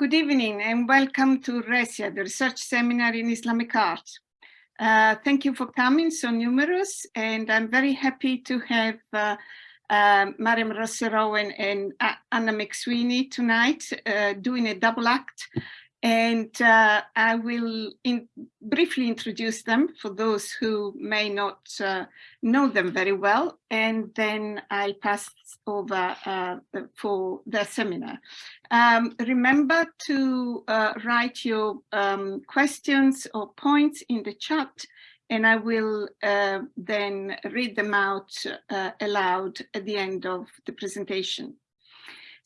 Good evening and welcome to RESIA, the Research Seminar in Islamic Art. Uh, thank you for coming, so numerous, and I'm very happy to have uh, uh, Mariam Rosser-Owen and Anna McSweeney tonight uh, doing a double act and uh, I will in briefly introduce them for those who may not uh, know them very well, and then I'll pass over uh, for the seminar. Um, remember to uh, write your um, questions or points in the chat, and I will uh, then read them out uh, aloud at the end of the presentation.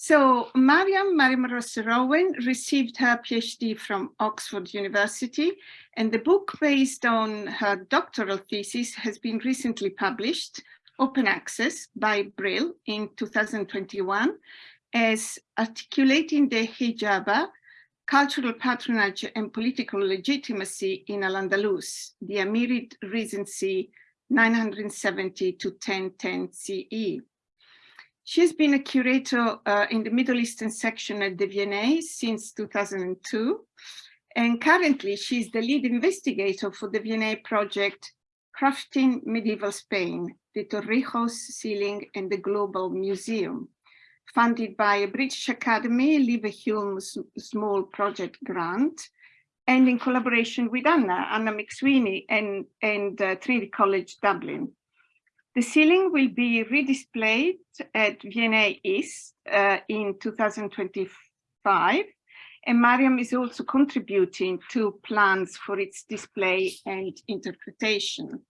So Mariam Rosser-Owen received her PhD from Oxford University and the book based on her doctoral thesis has been recently published, open access by Brill in 2021 as Articulating the Hijaba, Cultural Patronage and Political Legitimacy in Al-Andalus, the Amirid Regency 970 to 1010 CE. She's been a curator uh, in the Middle Eastern section at the V&A since 2002. And currently she's the lead investigator for the V&A project Crafting Medieval Spain, the Torrijos Ceiling and the Global Museum, funded by a British Academy Leverhulme Small Project Grant, and in collaboration with Anna, Anna McSweeney and, and uh, Trinity College Dublin. The ceiling will be redisplayed at V&A East uh, in 2025, and Mariam is also contributing to plans for its display and interpretation.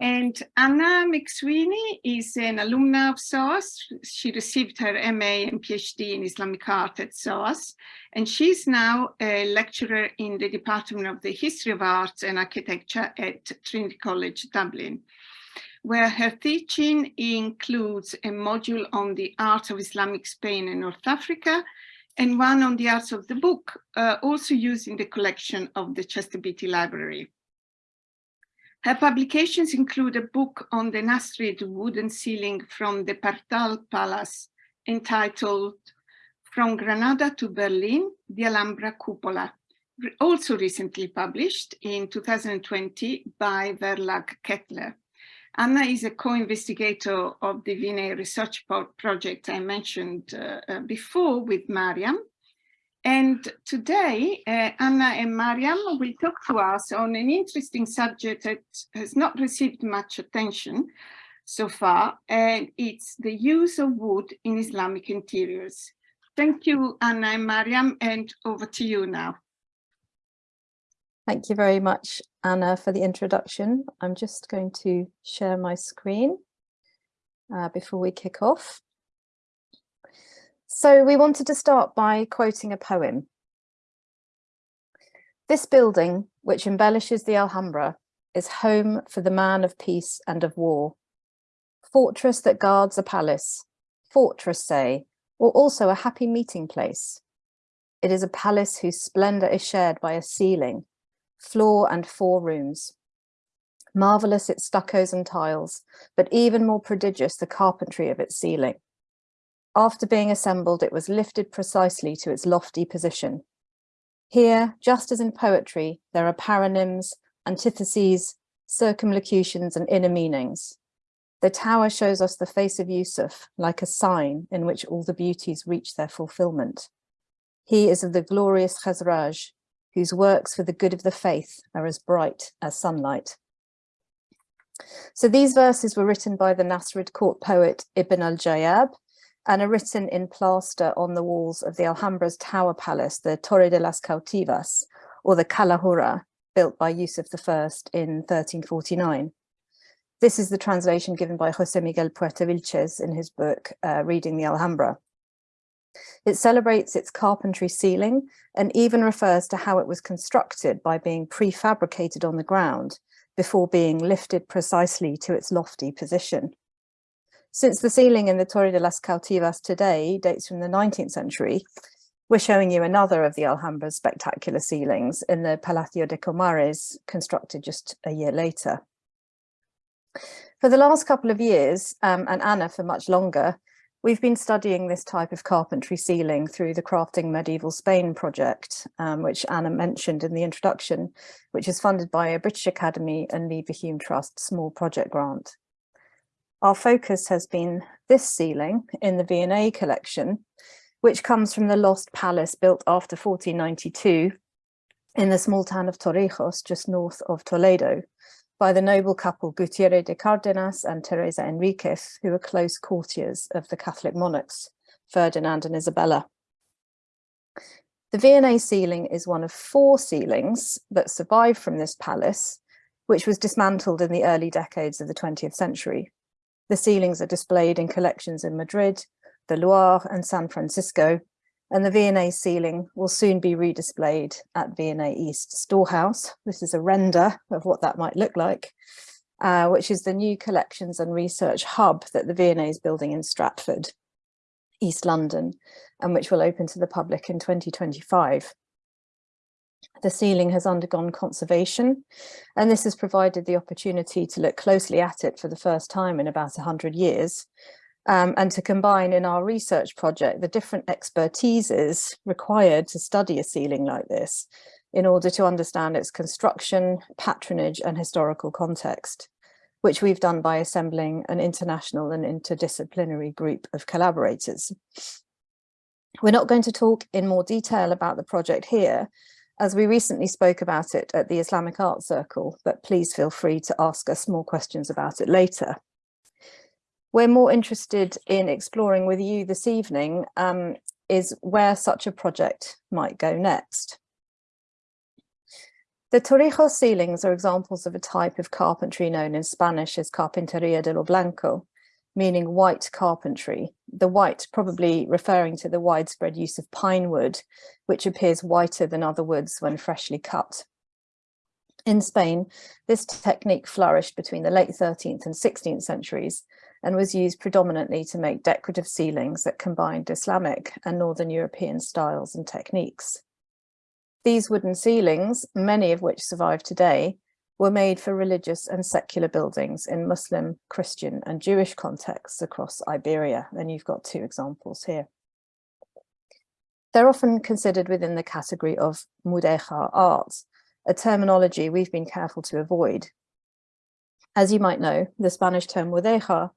And Anna McSweeney is an alumna of SOAS. She received her MA and PhD in Islamic art at SOAS, and she's now a lecturer in the Department of the History of Arts and Architecture at Trinity College Dublin where her teaching includes a module on the art of Islamic Spain and North Africa, and one on the arts of the book, uh, also used in the collection of the Chester Beatty Library. Her publications include a book on the Nasrid wooden ceiling from the Partal Palace entitled From Granada to Berlin, the Alhambra Cupola, also recently published in 2020 by Verlag Kettler. Anna is a co-investigator of the V&A research project I mentioned uh, uh, before with Mariam. And today, uh, Anna and Mariam will talk to us on an interesting subject that has not received much attention so far, and it's the use of wood in Islamic interiors. Thank you, Anna and Mariam, and over to you now. Thank you very much, Anna, for the introduction. I'm just going to share my screen uh, before we kick off. So we wanted to start by quoting a poem. This building, which embellishes the Alhambra, is home for the man of peace and of war. Fortress that guards a palace, fortress say, or also a happy meeting place. It is a palace whose splendor is shared by a ceiling floor and four rooms. Marvelous its stuccos and tiles, but even more prodigious the carpentry of its ceiling. After being assembled, it was lifted precisely to its lofty position. Here, just as in poetry, there are paronyms, antitheses, circumlocutions and inner meanings. The tower shows us the face of Yusuf, like a sign in which all the beauties reach their fulfillment. He is of the glorious Khazraj, whose works for the good of the faith are as bright as sunlight. So these verses were written by the Nasrid court poet Ibn al-Jayab and are written in plaster on the walls of the Alhambra's tower palace, the Torre de las Cautivas, or the Calahorra, built by Yusuf I in 1349. This is the translation given by Jose Miguel Puerta Vilchez in his book, uh, Reading the Alhambra. It celebrates its carpentry ceiling and even refers to how it was constructed by being prefabricated on the ground before being lifted precisely to its lofty position. Since the ceiling in the Torre de las Cautivas today dates from the 19th century, we're showing you another of the Alhambra's spectacular ceilings in the Palacio de Comares, constructed just a year later. For the last couple of years, um, and Anna for much longer, We've been studying this type of carpentry ceiling through the Crafting Medieval Spain project, um, which Anna mentioned in the introduction, which is funded by a British Academy and Leverhulme Trust small project grant. Our focus has been this ceiling in the V&A collection, which comes from the lost palace built after 1492 in the small town of Torrijos, just north of Toledo, by the noble couple Gutierrez de Cardenas and Teresa Enriquez, who were close courtiers of the Catholic monarchs, Ferdinand and Isabella. The V&A ceiling is one of four ceilings that survived from this palace, which was dismantled in the early decades of the 20th century. The ceilings are displayed in collections in Madrid, the Loire and San Francisco, and the V&A ceiling will soon be redisplayed at V&A East Storehouse. This is a render of what that might look like, uh, which is the new collections and research hub that the V&A is building in Stratford, East London, and which will open to the public in 2025. The ceiling has undergone conservation, and this has provided the opportunity to look closely at it for the first time in about 100 years, um, and to combine in our research project the different expertises required to study a ceiling like this in order to understand its construction, patronage and historical context, which we've done by assembling an international and interdisciplinary group of collaborators. We're not going to talk in more detail about the project here, as we recently spoke about it at the Islamic Art Circle, but please feel free to ask us more questions about it later we're more interested in exploring with you this evening um, is where such a project might go next. The Torrijos ceilings are examples of a type of carpentry known in Spanish as carpinteria de lo blanco, meaning white carpentry. The white probably referring to the widespread use of pine wood, which appears whiter than other woods when freshly cut. In Spain, this technique flourished between the late 13th and 16th centuries and was used predominantly to make decorative ceilings that combined Islamic and Northern European styles and techniques. These wooden ceilings, many of which survive today, were made for religious and secular buildings in Muslim, Christian and Jewish contexts across Iberia, and you've got two examples here. They're often considered within the category of mudéjar art, a terminology we've been careful to avoid as you might know, the Spanish term mudéjar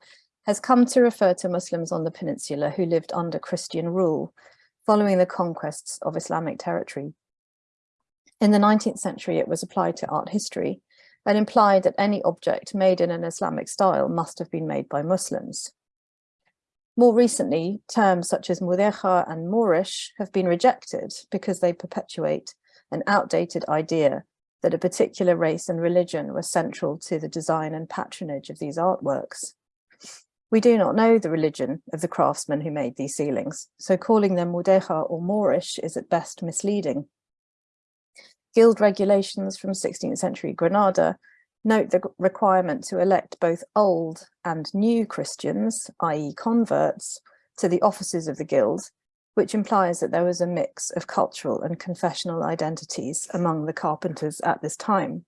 has come to refer to Muslims on the peninsula who lived under Christian rule following the conquests of Islamic territory. In the 19th century, it was applied to art history and implied that any object made in an Islamic style must have been made by Muslims. More recently, terms such as mudéjar and Moorish have been rejected because they perpetuate an outdated idea that a particular race and religion were central to the design and patronage of these artworks. We do not know the religion of the craftsmen who made these ceilings, so calling them Mudéjar or Moorish is at best misleading. Guild regulations from 16th century Granada note the requirement to elect both old and new Christians, i.e. converts, to the offices of the guild, which implies that there was a mix of cultural and confessional identities among the carpenters at this time.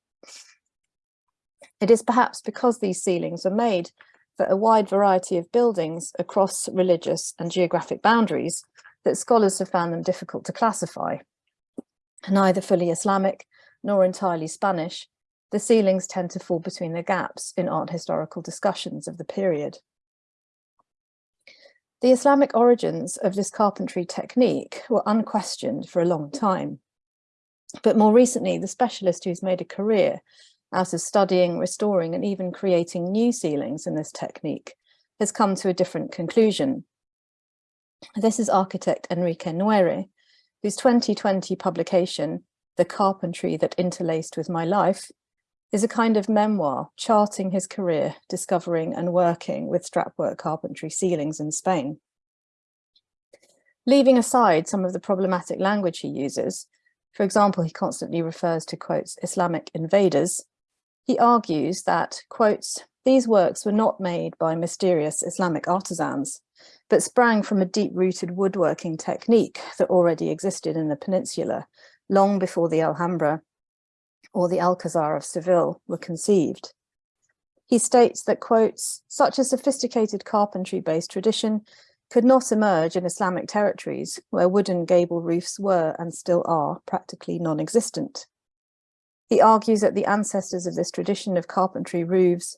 It is perhaps because these ceilings are made for a wide variety of buildings across religious and geographic boundaries that scholars have found them difficult to classify. Neither fully Islamic nor entirely Spanish, the ceilings tend to fall between the gaps in art historical discussions of the period. The Islamic origins of this carpentry technique were unquestioned for a long time. But more recently, the specialist who's made a career out of studying, restoring and even creating new ceilings in this technique has come to a different conclusion. This is architect Enrique Nuere, whose 2020 publication, The Carpentry That Interlaced With My Life, is a kind of memoir charting his career, discovering and working with strapwork carpentry ceilings in Spain. Leaving aside some of the problematic language he uses, for example, he constantly refers to, quotes, Islamic invaders, he argues that, quotes, these works were not made by mysterious Islamic artisans, but sprang from a deep-rooted woodworking technique that already existed in the peninsula long before the Alhambra or the Alcazar of Seville were conceived. He states that, quotes, such a sophisticated carpentry-based tradition could not emerge in Islamic territories where wooden gable roofs were and still are practically non-existent. He argues that the ancestors of this tradition of carpentry roofs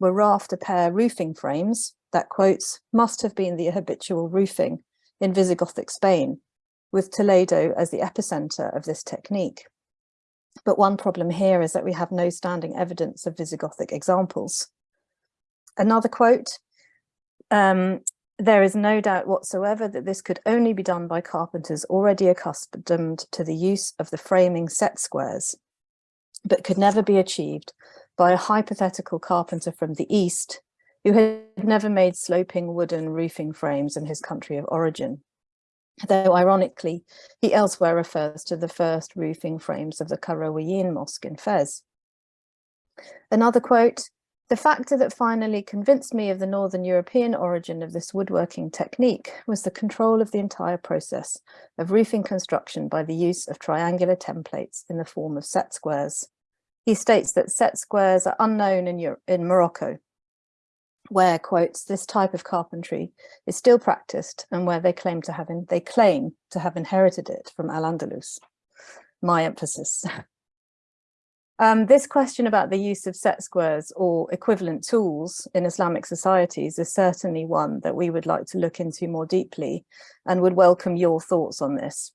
were rafter pair roofing frames that, quotes, must have been the habitual roofing in Visigothic Spain, with Toledo as the epicenter of this technique. But one problem here is that we have no standing evidence of Visigothic examples. Another quote, um, there is no doubt whatsoever that this could only be done by carpenters already accustomed to the use of the framing set squares, but could never be achieved by a hypothetical carpenter from the East who had never made sloping wooden roofing frames in his country of origin. Though ironically, he elsewhere refers to the first roofing frames of the Qarawiyyin Mosque in Fez. Another quote, the factor that finally convinced me of the Northern European origin of this woodworking technique was the control of the entire process of roofing construction by the use of triangular templates in the form of set squares. He states that set squares are unknown in, in Morocco, where, quotes, this type of carpentry is still practiced and where they claim to have, in, they claim to have inherited it from Al-Andalus. My emphasis. Um, this question about the use of set squares or equivalent tools in Islamic societies is certainly one that we would like to look into more deeply and would welcome your thoughts on this.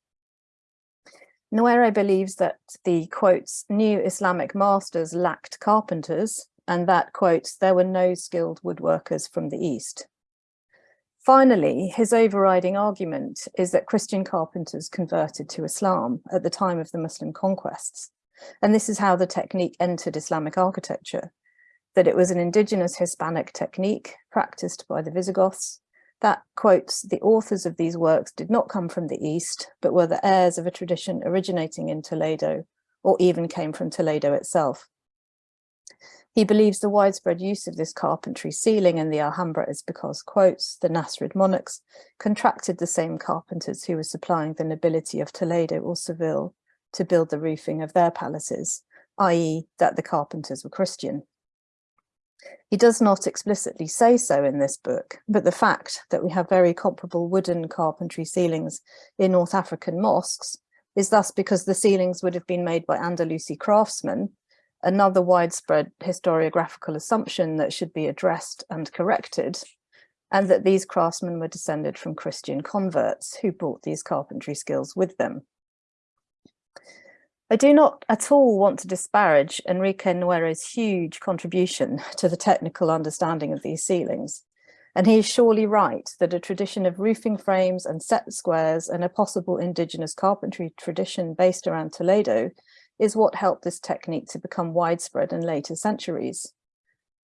Nuere believes that the quotes new Islamic masters lacked carpenters and that quotes there were no skilled woodworkers from the East. Finally, his overriding argument is that Christian carpenters converted to Islam at the time of the Muslim conquests and this is how the technique entered Islamic architecture, that it was an indigenous Hispanic technique practiced by the Visigoths that, quotes, the authors of these works did not come from the East, but were the heirs of a tradition originating in Toledo, or even came from Toledo itself. He believes the widespread use of this carpentry ceiling in the Alhambra is because, quotes, the Nasrid monarchs contracted the same carpenters who were supplying the nobility of Toledo or Seville to build the roofing of their palaces, i.e. that the carpenters were Christian. He does not explicitly say so in this book, but the fact that we have very comparable wooden carpentry ceilings in North African mosques is thus because the ceilings would have been made by Andalusi craftsmen, another widespread historiographical assumption that should be addressed and corrected, and that these craftsmen were descended from Christian converts who brought these carpentry skills with them. I do not at all want to disparage Enrique Nuere's huge contribution to the technical understanding of these ceilings. And he is surely right that a tradition of roofing frames and set squares and a possible indigenous carpentry tradition based around Toledo is what helped this technique to become widespread in later centuries.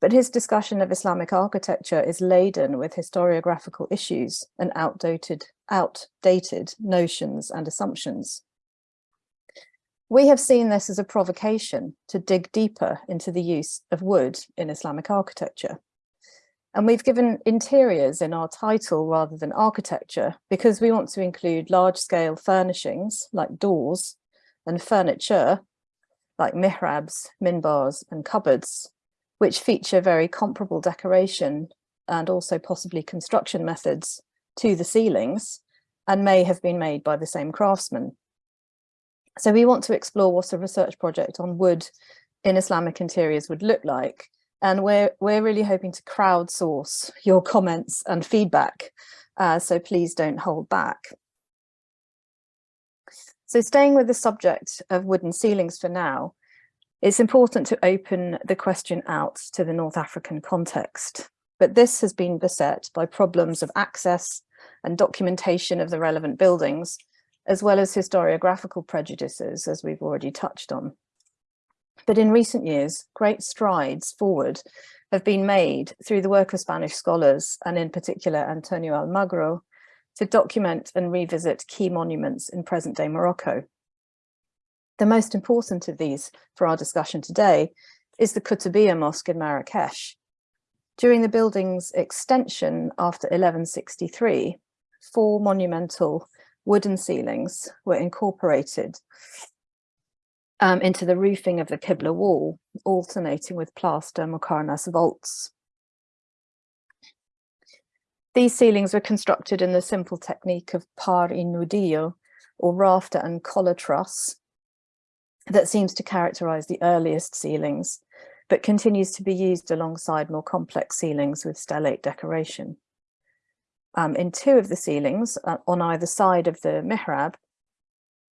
But his discussion of Islamic architecture is laden with historiographical issues and outdated, outdated notions and assumptions. We have seen this as a provocation to dig deeper into the use of wood in Islamic architecture. And we've given interiors in our title rather than architecture because we want to include large scale furnishings like doors and furniture like mihrabs, minbars and cupboards, which feature very comparable decoration and also possibly construction methods to the ceilings and may have been made by the same craftsman. So we want to explore what a research project on wood in Islamic interiors would look like. And we're, we're really hoping to crowdsource your comments and feedback. Uh, so please don't hold back. So staying with the subject of wooden ceilings for now, it's important to open the question out to the North African context. But this has been beset by problems of access and documentation of the relevant buildings, as well as historiographical prejudices, as we've already touched on. But in recent years, great strides forward have been made through the work of Spanish scholars, and in particular Antonio Almagro, to document and revisit key monuments in present-day Morocco. The most important of these for our discussion today is the Kutubiyya Mosque in Marrakesh. During the building's extension after 1163, four monumental wooden ceilings were incorporated um, into the roofing of the Qibla wall, alternating with plaster Muqarnas vaults. These ceilings were constructed in the simple technique of par y nudillo, or rafter and collar truss, that seems to characterize the earliest ceilings, but continues to be used alongside more complex ceilings with stellate decoration. Um, in two of the ceilings, uh, on either side of the mihrab,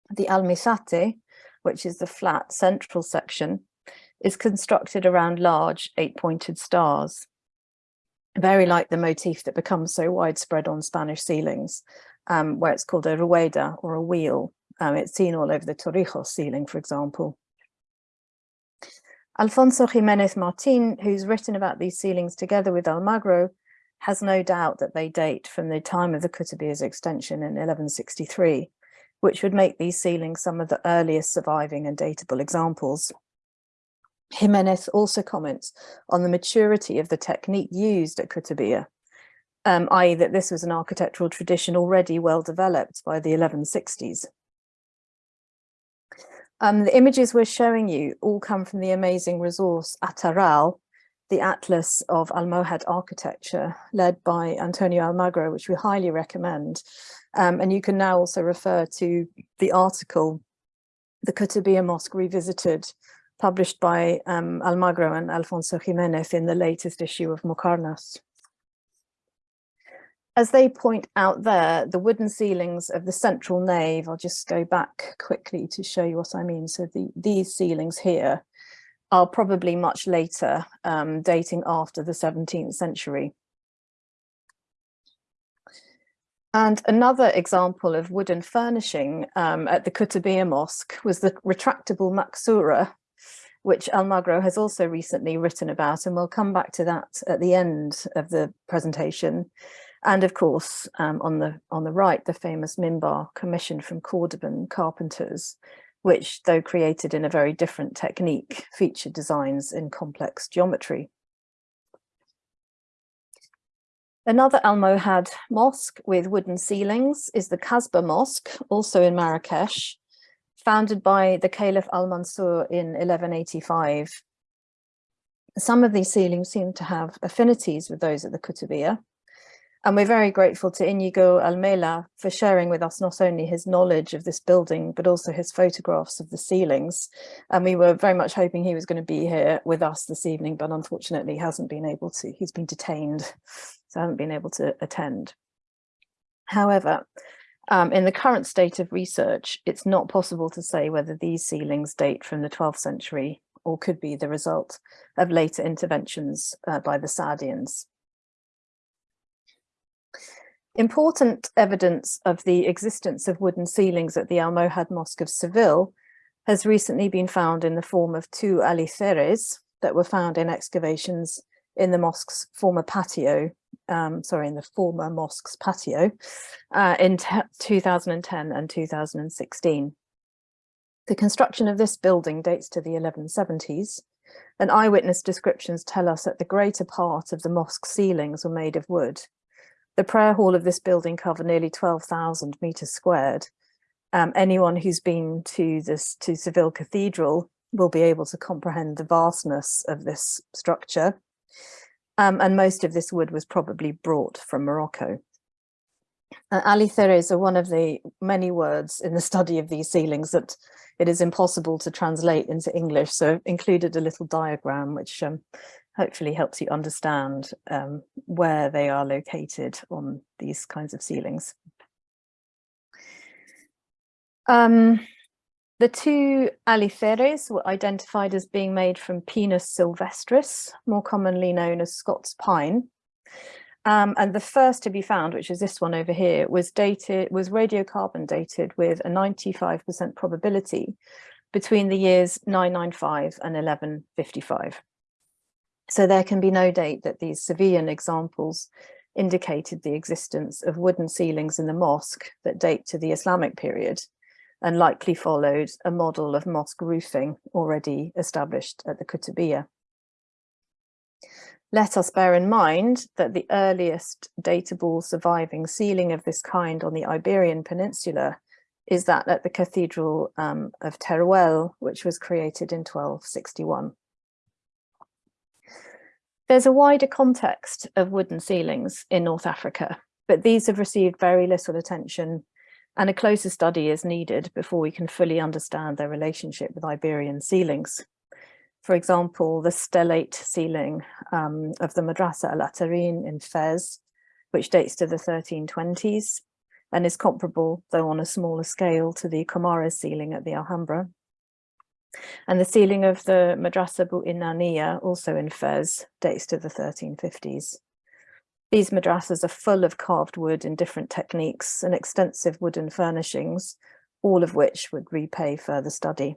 the almizate, which is the flat central section, is constructed around large eight-pointed stars, very like the motif that becomes so widespread on Spanish ceilings, um, where it's called a rueda or a wheel. Um, it's seen all over the Torrijos ceiling, for example. Alfonso Jimenez Martin, who's written about these ceilings together with Almagro, has no doubt that they date from the time of the Kutubiya's extension in 1163, which would make these ceilings some of the earliest surviving and datable examples. Jimenez also comments on the maturity of the technique used at Kutubiya, um, i.e. that this was an architectural tradition already well developed by the 1160s. Um, the images we're showing you all come from the amazing resource Ataral, the Atlas of Almohad architecture led by Antonio Almagro, which we highly recommend. Um, and you can now also refer to the article, The Kutubiya Mosque Revisited, published by um, Almagro and Alfonso Jimenez in the latest issue of Muqarnas. As they point out there, the wooden ceilings of the central nave, I'll just go back quickly to show you what I mean. So the, these ceilings here are probably much later, um, dating after the 17th century. And another example of wooden furnishing um, at the Kutubiya Mosque was the retractable maksura, which Almagro has also recently written about, and we'll come back to that at the end of the presentation. And of course, um, on the on the right, the famous Minbar commissioned from Cordoban carpenters, which, though created in a very different technique, featured designs in complex geometry. Another Almohad mosque with wooden ceilings is the Kasbah Mosque, also in Marrakesh, founded by the Caliph al-Mansur in 1185. Some of these ceilings seem to have affinities with those at the Kutubiyya, and we're very grateful to Inigo Almela for sharing with us not only his knowledge of this building, but also his photographs of the ceilings. And we were very much hoping he was going to be here with us this evening, but unfortunately hasn't been able to. He's been detained, so hasn't been able to attend. However, um, in the current state of research, it's not possible to say whether these ceilings date from the 12th century or could be the result of later interventions uh, by the Saadians. Important evidence of the existence of wooden ceilings at the Almohad Mosque of Seville has recently been found in the form of two aliceres that were found in excavations in the mosque's former patio, um, sorry, in the former mosque's patio uh, in 2010 and 2016. The construction of this building dates to the 1170s, and eyewitness descriptions tell us that the greater part of the mosque ceilings were made of wood, the prayer hall of this building covered nearly 12,000 meters squared. Um, anyone who's been to this to Seville Cathedral will be able to comprehend the vastness of this structure. Um, and most of this wood was probably brought from Morocco. Uh, aliceres are one of the many words in the study of these ceilings that it is impossible to translate into English. So I've included a little diagram which um, hopefully helps you understand um, where they are located on these kinds of ceilings. Um, the two aliceres were identified as being made from Pinus sylvestris, more commonly known as Scots pine. Um, and the first to be found, which is this one over here, was dated was radiocarbon dated with a 95% probability between the years 995 and 1155. So there can be no date that these Sevillian examples indicated the existence of wooden ceilings in the mosque that date to the Islamic period and likely followed a model of mosque roofing already established at the Kutubiyya. Let us bear in mind that the earliest datable surviving ceiling of this kind on the Iberian Peninsula is that at the Cathedral um, of Teruel, which was created in 1261. There's a wider context of wooden ceilings in North Africa, but these have received very little attention and a closer study is needed before we can fully understand their relationship with Iberian ceilings. For example, the stellate ceiling um, of the Madrasa al-Atarin in Fez, which dates to the 1320s and is comparable, though on a smaller scale, to the Comares ceiling at the Alhambra. And the ceiling of the Madrasa Bu Inania, also in Fez, dates to the 1350s. These madrasas are full of carved wood in different techniques and extensive wooden furnishings, all of which would repay further study.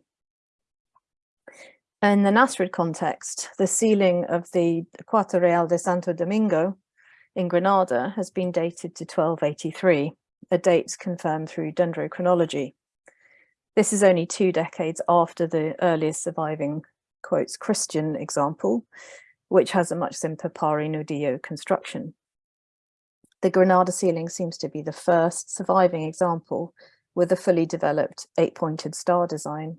In the Nasrid context, the ceiling of the Cuarto Real de Santo Domingo in Granada has been dated to 1283, a date confirmed through dendrochronology. This is only two decades after the earliest surviving, quotes, Christian example, which has a much simpler par y nudillo construction. The Granada ceiling seems to be the first surviving example with a fully developed eight-pointed star design.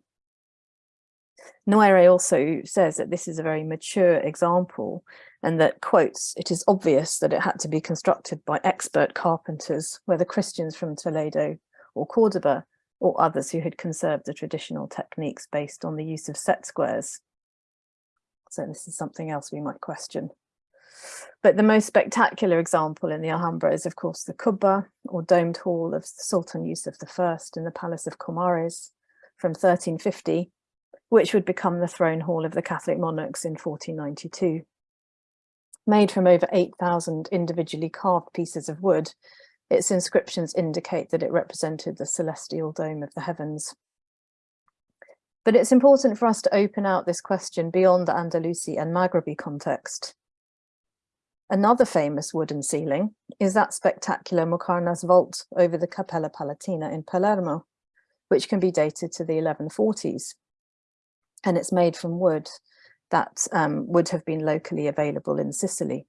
Nuere also says that this is a very mature example and that, quotes, it is obvious that it had to be constructed by expert carpenters, whether Christians from Toledo or Cordoba, or others who had conserved the traditional techniques based on the use of set squares. So this is something else we might question. But the most spectacular example in the Alhambra is, of course, the Kubba, or domed hall of Sultan Yusuf I in the Palace of Comares from 1350, which would become the throne hall of the Catholic monarchs in 1492. Made from over 8,000 individually carved pieces of wood, its inscriptions indicate that it represented the celestial dome of the heavens. But it's important for us to open out this question beyond the Andalusi and Maghrebi context. Another famous wooden ceiling is that spectacular Muqarnas vault over the Cappella Palatina in Palermo, which can be dated to the 1140s. And it's made from wood that um, would have been locally available in Sicily.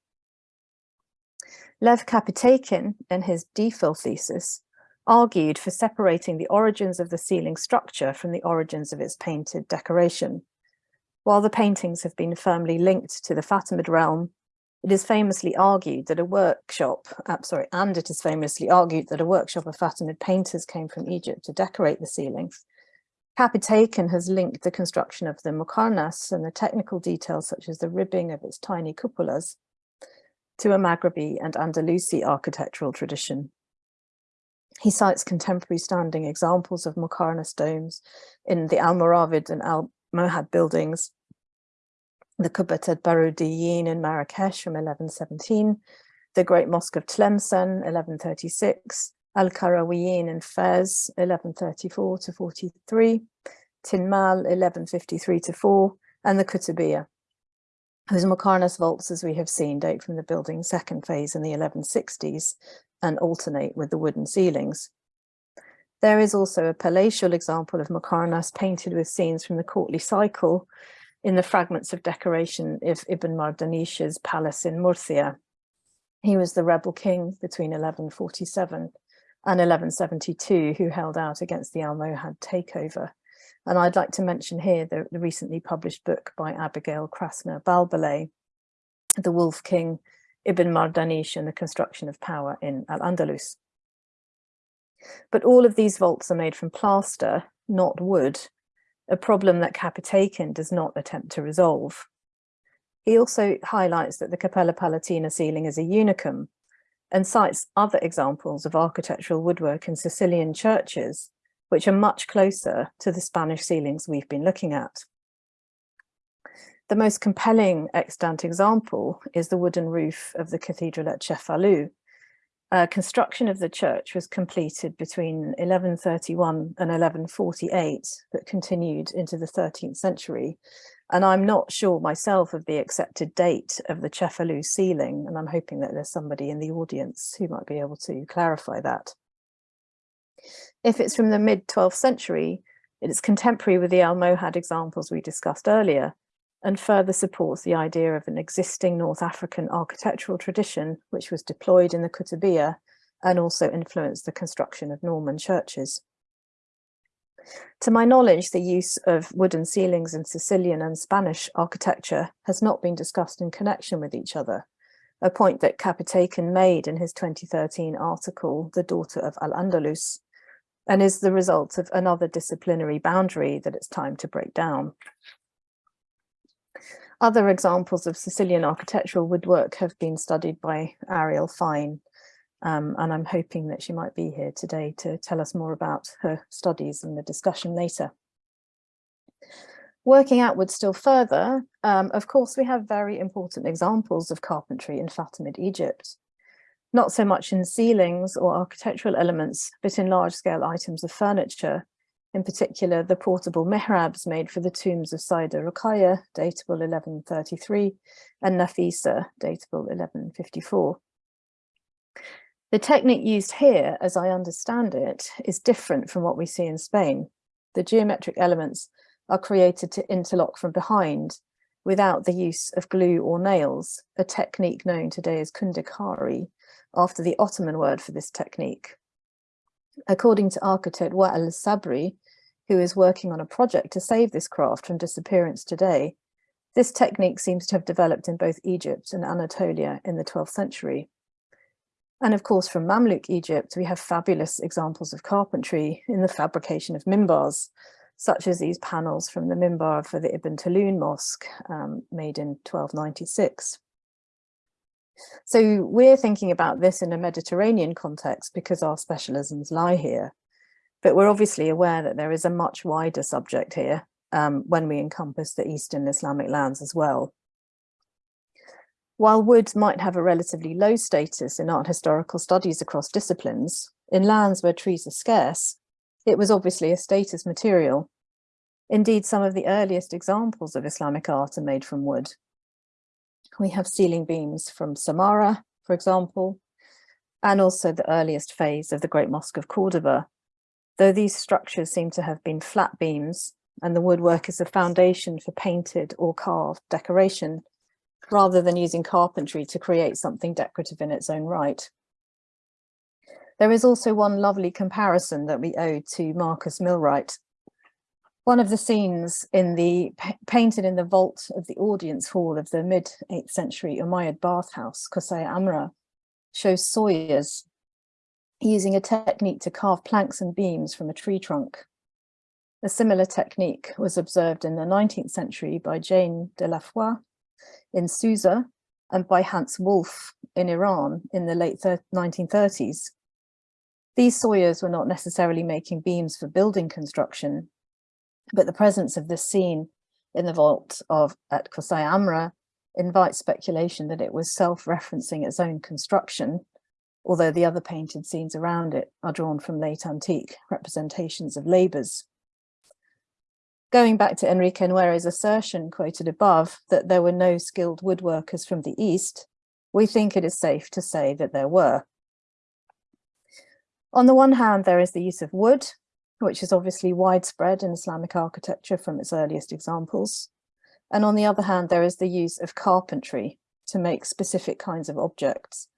Lev Kapitaikin, in his DPhil thesis, argued for separating the origins of the ceiling structure from the origins of its painted decoration. While the paintings have been firmly linked to the Fatimid realm, it is famously argued that a workshop, uh, sorry, and it is famously argued that a workshop of Fatimid painters came from Egypt to decorate the ceiling. Kapitaikin has linked the construction of the Muqarnas and the technical details such as the ribbing of its tiny cupolas to a Maghrebi and Andalusi architectural tradition. He cites contemporary standing examples of Muqarnas domes in the Almoravid and Al-Mohad buildings, the Kubbat al-Barudiyin in Marrakesh from 1117, the Great Mosque of Tlemcen, 1136, Al-Karawiyin in Fez, 1134 to 43, Tinmal, 1153 to 4, and the Kutubiyya, whose Muqarnas vaults, as we have seen, date from the building's second phase in the 1160s and alternate with the wooden ceilings. There is also a palatial example of Muqarnas painted with scenes from the courtly cycle in the fragments of decoration of Ibn Mardanish's palace in Murcia. He was the rebel king between 1147 and 1172 who held out against the Almohad takeover. And I'd like to mention here the, the recently published book by Abigail Krasner Balbale, The Wolf King, Ibn Mardanish and the Construction of Power in Al-Andalus. But all of these vaults are made from plaster, not wood, a problem that Kapitaikin does not attempt to resolve. He also highlights that the Cappella Palatina ceiling is a unicum and cites other examples of architectural woodwork in Sicilian churches which are much closer to the Spanish ceilings we've been looking at. The most compelling extant example is the wooden roof of the cathedral at Cefalù. Uh, construction of the church was completed between 1131 and 1148, but continued into the 13th century. And I'm not sure myself of the accepted date of the Cefalù ceiling, and I'm hoping that there's somebody in the audience who might be able to clarify that. If it's from the mid 12th century, it is contemporary with the Almohad examples we discussed earlier and further supports the idea of an existing North African architectural tradition which was deployed in the Kutubiyya and also influenced the construction of Norman churches. To my knowledge, the use of wooden ceilings in Sicilian and Spanish architecture has not been discussed in connection with each other, a point that Kapitaikin made in his 2013 article, The Daughter of Al-Andalus, and is the result of another disciplinary boundary that it's time to break down. Other examples of Sicilian architectural woodwork have been studied by Ariel Fine, um, and I'm hoping that she might be here today to tell us more about her studies and the discussion later. Working outwards still further, um, of course, we have very important examples of carpentry in Fatimid Egypt. Not so much in ceilings or architectural elements, but in large-scale items of furniture, in particular the portable mihrabs made for the tombs of Sayyida Ruqayya, datable 1133, and Nafisa, datable 1154. The technique used here, as I understand it, is different from what we see in Spain. The geometric elements are created to interlock from behind without the use of glue or nails, a technique known today as kundikari, after the Ottoman word for this technique. According to architect Wa'al Sabri, who is working on a project to save this craft from disappearance today, this technique seems to have developed in both Egypt and Anatolia in the 12th century. And of course, from Mamluk Egypt, we have fabulous examples of carpentry in the fabrication of mimbars, such as these panels from the mimbar for the Ibn Tulun Mosque, um, made in 1296. So we're thinking about this in a Mediterranean context because our specialisms lie here. But we're obviously aware that there is a much wider subject here um, when we encompass the Eastern Islamic lands as well. While wood might have a relatively low status in art historical studies across disciplines, in lands where trees are scarce, it was obviously a status material. Indeed, some of the earliest examples of Islamic art are made from wood. We have ceiling beams from Samarra, for example, and also the earliest phase of the Great Mosque of Cordoba, though these structures seem to have been flat beams and the woodwork is a foundation for painted or carved decoration rather than using carpentry to create something decorative in its own right. There is also one lovely comparison that we owe to Marcus Milwright. One of the scenes in the painted in the vault of the audience hall of the mid 8th century Umayyad bathhouse, Qusayr Amra, shows sawyers using a technique to carve planks and beams from a tree trunk. A similar technique was observed in the 19th century by Jane Dieulafoy in Susa and by Hans Wulff in Iran in the late 1930s. These sawyers were not necessarily making beams for building construction, but the presence of this scene in the vault of at Qusayr Amra invites speculation that it was self-referencing its own construction, although the other painted scenes around it are drawn from late antique representations of labours. Going back to Enrique Nuere's assertion quoted above that there were no skilled woodworkers from the East, we think it is safe to say that there were. On the one hand, there is the use of wood, which is obviously widespread in Islamic architecture from its earliest examples. And on the other hand, there is the use of carpentry to make specific kinds of objects.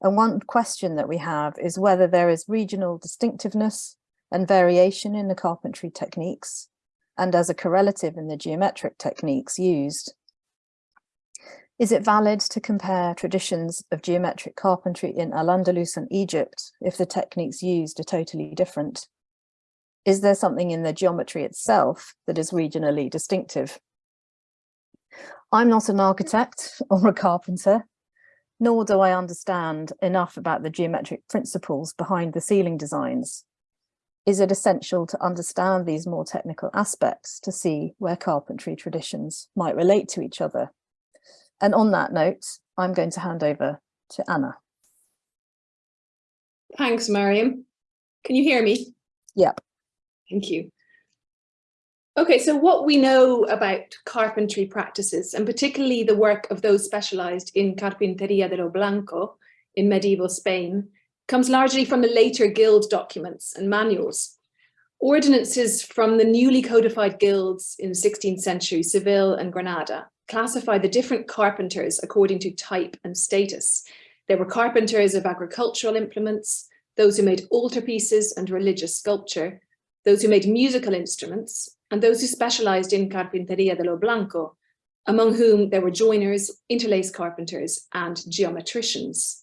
And one question that we have is whether there is regional distinctiveness and variation in the carpentry techniques, and as a correlative in the geometric techniques used. Is it valid to compare traditions of geometric carpentry in Al-Andalus and Egypt if the techniques used are totally different? Is there something in the geometry itself that is regionally distinctive? I'm not an architect or a carpenter, nor do I understand enough about the geometric principles behind the ceiling designs is it essential to understand these more technical aspects to see where carpentry traditions might relate to each other? And on that note, I'm going to hand over to Anna. Thanks, Mariam. Can you hear me? Yep. Thank you. Okay, so what we know about carpentry practices, and particularly the work of those specialized in Carpintería de lo Blanco in medieval Spain, comes largely from the later guild documents and manuals. Ordinances from the newly codified guilds in 16th century, Seville and Granada, classify the different carpenters according to type and status. There were carpenters of agricultural implements, those who made altarpieces and religious sculpture, those who made musical instruments, and those who specialized in carpinteria de lo blanco, among whom there were joiners, interlace carpenters, and geometricians.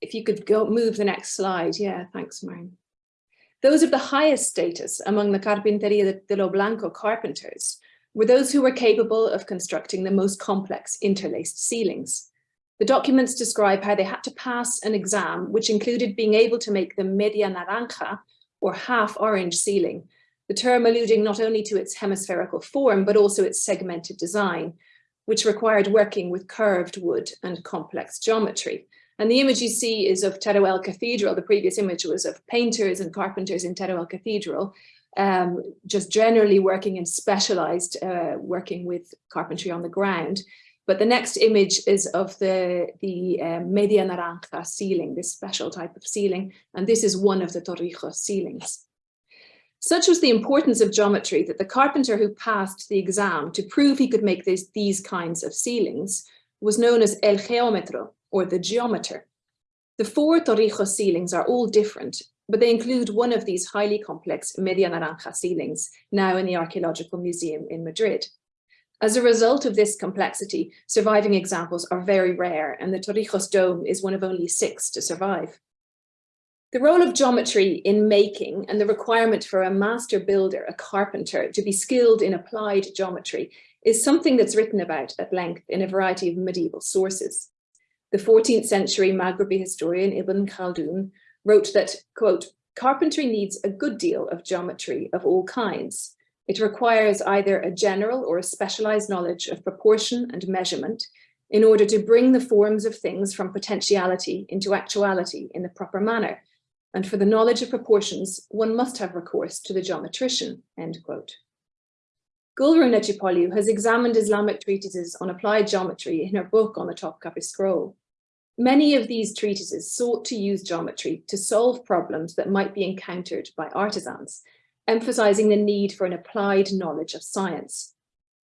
If you could go move the next slide. Yeah, thanks, Mariam. Those of the highest status among the Carpinteria de lo Blanco carpenters were those who were capable of constructing the most complex interlaced ceilings. The documents describe how they had to pass an exam, which included being able to make the media naranja, or half orange ceiling, the term alluding not only to its hemispherical form, but also its segmented design, which required working with curved wood and complex geometry. And the image you see is of Teruel Cathedral. The previous image was of painters and carpenters in Teruel Cathedral, um, just generally working in specialized, uh, working with carpentry on the ground. But the next image is of the, the uh, media naranja ceiling, this special type of ceiling. And this is one of the Torrijos ceilings. Such was the importance of geometry that the carpenter who passed the exam to prove he could make this, these kinds of ceilings was known as el geómetro, or the geometer. The four Torrijos ceilings are all different, but they include one of these highly complex Media Naranja ceilings, now in the Archaeological Museum in Madrid. As a result of this complexity, surviving examples are very rare, and the Torrijos dome is one of only six to survive. The role of geometry in making and the requirement for a master builder, a carpenter, to be skilled in applied geometry is something that's written about at length in a variety of medieval sources. The 14th century Maghrebi historian Ibn Khaldun wrote that, quote, carpentry needs a good deal of geometry of all kinds. It requires either a general or a specialized knowledge of proportion and measurement in order to bring the forms of things from potentiality into actuality in the proper manner. And for the knowledge of proportions, one must have recourse to the geometrician, end quote. Gulru Necipoglu has examined Islamic treatises on applied geometry in her book on the Topkapi scroll. Many of these treatises sought to use geometry to solve problems that might be encountered by artisans, emphasizing the need for an applied knowledge of science.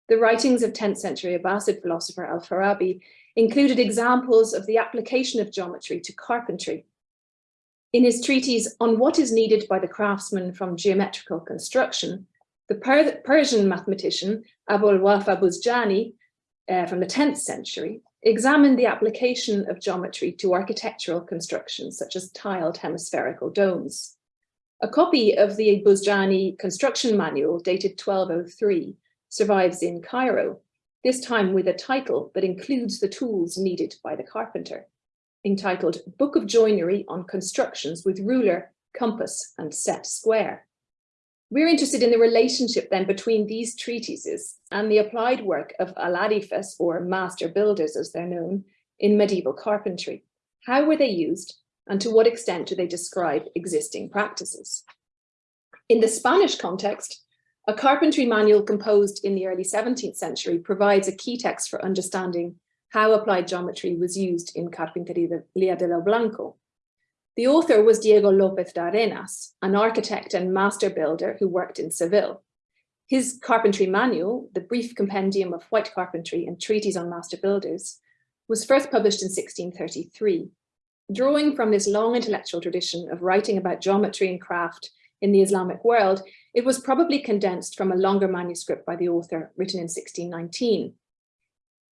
The writings of 10th century Abbasid philosopher Al-Farabi included examples of the application of geometry to carpentry. In his treatise on what is needed by the craftsman from geometrical construction, the per Persian mathematician Abul Wafa Buzjani uh, from the 10th century examined the application of geometry to architectural constructions such as tiled hemispherical domes. A copy of the Buzjani construction manual dated 1203 survives in Cairo, this time with a title that includes the tools needed by the carpenter, entitled Book of Joinery on Constructions with Ruler, Compass and Set Square. We're interested in the relationship then between these treatises and the applied work of alarifes or master builders as they're known in medieval carpentry. How were they used and to what extent do they describe existing practices? In the Spanish context, a carpentry manual composed in the early 17th century provides a key text for understanding how applied geometry was used in Carpinteria de lo Blanco, the author was Diego López de Arenas, an architect and master builder who worked in Seville. His carpentry manual, the brief compendium of white carpentry and treatise on master builders, was first published in 1633. Drawing from this long intellectual tradition of writing about geometry and craft in the Islamic world, it was probably condensed from a longer manuscript by the author written in 1619.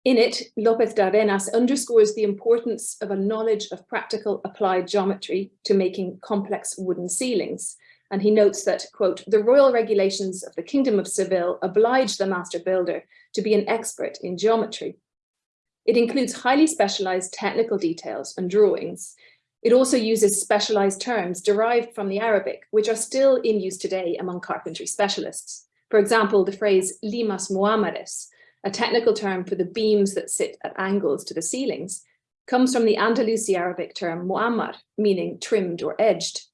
In it, López de Arenas underscores the importance of a knowledge of practical applied geometry to making complex wooden ceilings. And he notes that, quote, the royal regulations of the Kingdom of Seville oblige the master builder to be an expert in geometry. It includes highly specialized technical details and drawings. It also uses specialized terms derived from the Arabic, which are still in use today among carpentry specialists. For example, the phrase limas muamares, a technical term for the beams that sit at angles to the ceilings, comes from the Andalusi Arabic term muammar, meaning trimmed or edged.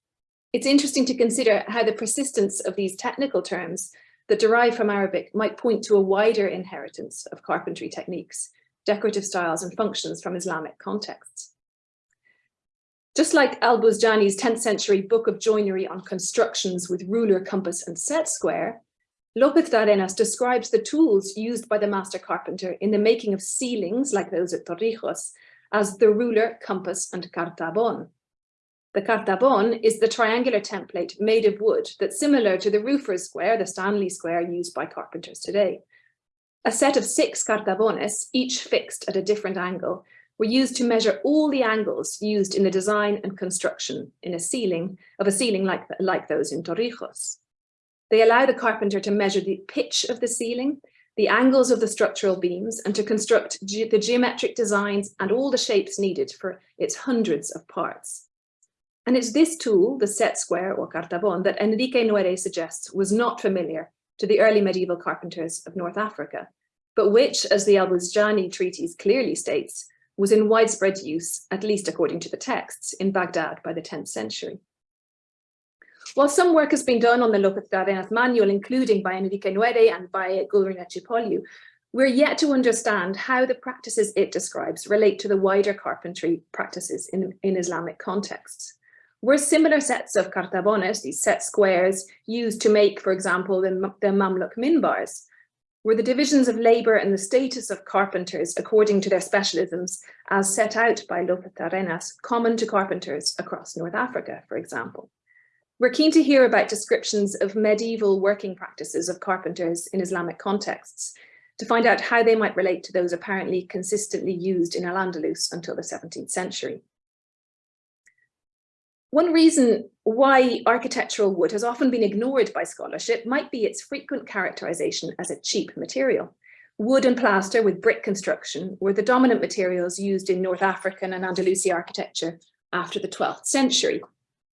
It's interesting to consider how the persistence of these technical terms that derive from Arabic might point to a wider inheritance of carpentry techniques, decorative styles and functions from Islamic contexts. Just like Al-Buzjani's 10th century book of joinery on constructions with ruler, compass and set square, López de Arenas describes the tools used by the master carpenter in the making of ceilings like those at Torrijos as the ruler, compass and cartabon. The cartabon is the triangular template made of wood that's similar to the roofer's square, the Stanley square used by carpenters today. A set of six cartabones, each fixed at a different angle, were used to measure all the angles used in the design and construction in a ceiling of a ceiling like, like those in Torrijos. They allow the carpenter to measure the pitch of the ceiling, the angles of the structural beams, and to construct ge the geometric designs and all the shapes needed for its hundreds of parts. And it's this tool, the set square or cartabon, that Enrique Nuere suggests was not familiar to the early medieval carpenters of North Africa, but which, as the Al-Buzjani treatise clearly states, was in widespread use, at least according to the texts, in Baghdad by the 10th century. While some work has been done on the Lopez de Arenas manual, including by Enrique Nuere and by Gulru Necipoglu, we're yet to understand how the practices it describes relate to the wider carpentry practices in, in Islamic contexts. Were similar sets of cartabones, these set squares, used to make, for example, the, the Mamluk minbars, were the divisions of labour and the status of carpenters according to their specialisms as set out by Lopez Arenas common to carpenters across North Africa, for example. We're keen to hear about descriptions of medieval working practices of carpenters in Islamic contexts to find out how they might relate to those apparently consistently used in Al-Andalus until the 17th century. One reason why architectural wood has often been ignored by scholarship might be its frequent characterization as a cheap material. Wood and plaster with brick construction were the dominant materials used in North African and Andalusian architecture after the 12th century.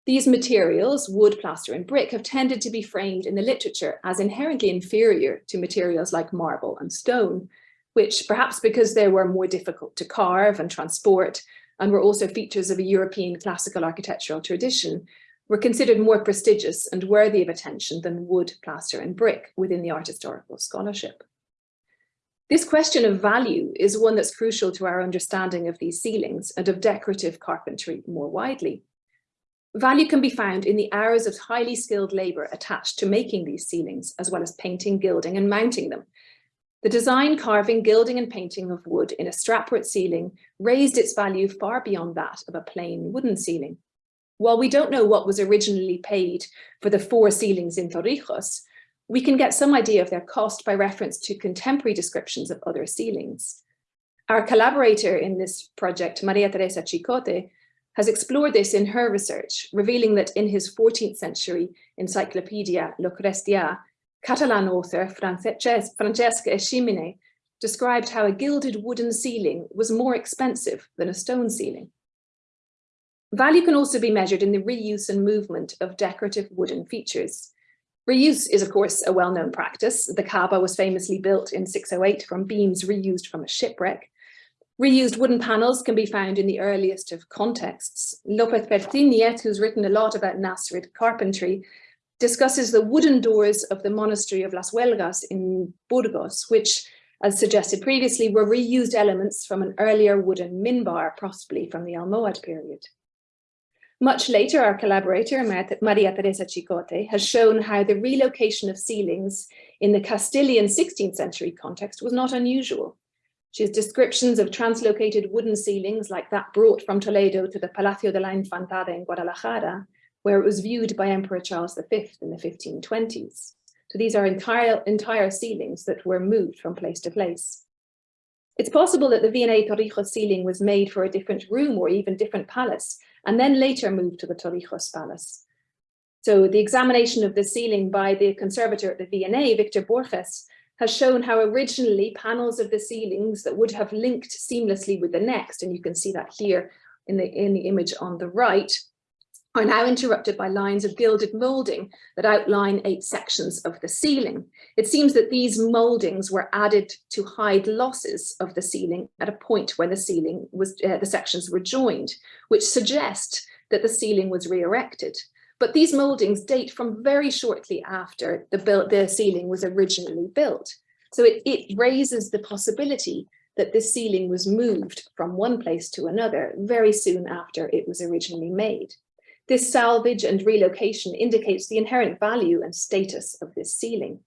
These materials, wood, plaster and brick, have tended to be framed in the literature as inherently inferior to materials like marble and stone, which perhaps because they were more difficult to carve and transport and were also features of a European classical architectural tradition, were considered more prestigious and worthy of attention than wood, plaster and brick within the art historical scholarship. This question of value is one that's crucial to our understanding of these ceilings and of decorative carpentry more widely. Value can be found in the hours of highly skilled labour attached to making these ceilings, as well as painting, gilding and mounting them, the design, carving, gilding and painting of wood in a strapwork ceiling raised its value far beyond that of a plain wooden ceiling. While we don't know what was originally paid for the four ceilings in Torrijos, we can get some idea of their cost by reference to contemporary descriptions of other ceilings. Our collaborator in this project, Maria Teresa Chicote, has explored this in her research, revealing that in his 14th century encyclopedia Lo Crestià, Catalan author Francesc Eiximenis described how a gilded wooden ceiling was more expensive than a stone ceiling. Value can also be measured in the reuse and movement of decorative wooden features. Reuse is, of course, a well-known practice. The Kaaba was famously built in 608 from beams reused from a shipwreck. Reused wooden panels can be found in the earliest of contexts. Lopez Pertíñez, who's written a lot about Nasrid carpentry, discusses the wooden doors of the monastery of Las Huelgas in Burgos, which, as suggested previously, were reused elements from an earlier wooden minbar, possibly from the Almohad period. Much later, our collaborator, Maria Teresa Chicote, has shown how the relocation of ceilings in the Castilian 16th century context was not unusual. She has descriptions of translocated wooden ceilings like that brought from Toledo to the Palacio de la Infantada in Guadalajara, where it was viewed by Emperor Charles V in the 1520s. So these are entire, entire ceilings that were moved from place to place. It's possible that the V&A Torrijos ceiling was made for a different room or even different palace, and then later moved to the Torrijos palace. So the examination of the ceiling by the conservator at the V&A, Victor Borges, has shown how originally panels of the ceilings that would have linked seamlessly with the next, and you can see that here in the, in the image on the right, are now interrupted by lines of gilded moulding that outline eight sections of the ceiling. It seems that these mouldings were added to hide losses of the ceiling at a point when the ceiling was, uh, the sections were joined, which suggest that the ceiling was re-erected. But these mouldings date from very shortly after the, build, the ceiling was originally built. So it, it raises the possibility that the ceiling was moved from one place to another very soon after it was originally made. This salvage and relocation indicates the inherent value and status of this ceiling.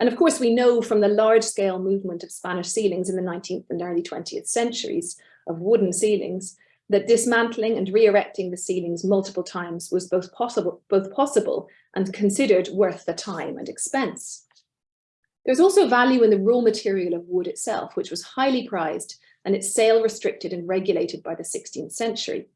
And of course, we know from the large scale movement of Spanish ceilings in the 19th and early 20th centuries of wooden ceilings that dismantling and re-erecting the ceilings multiple times was both possible, both possible and considered worth the time and expense. There's also value in the raw material of wood itself, which was highly prized and its sale restricted and regulated by the 16th century.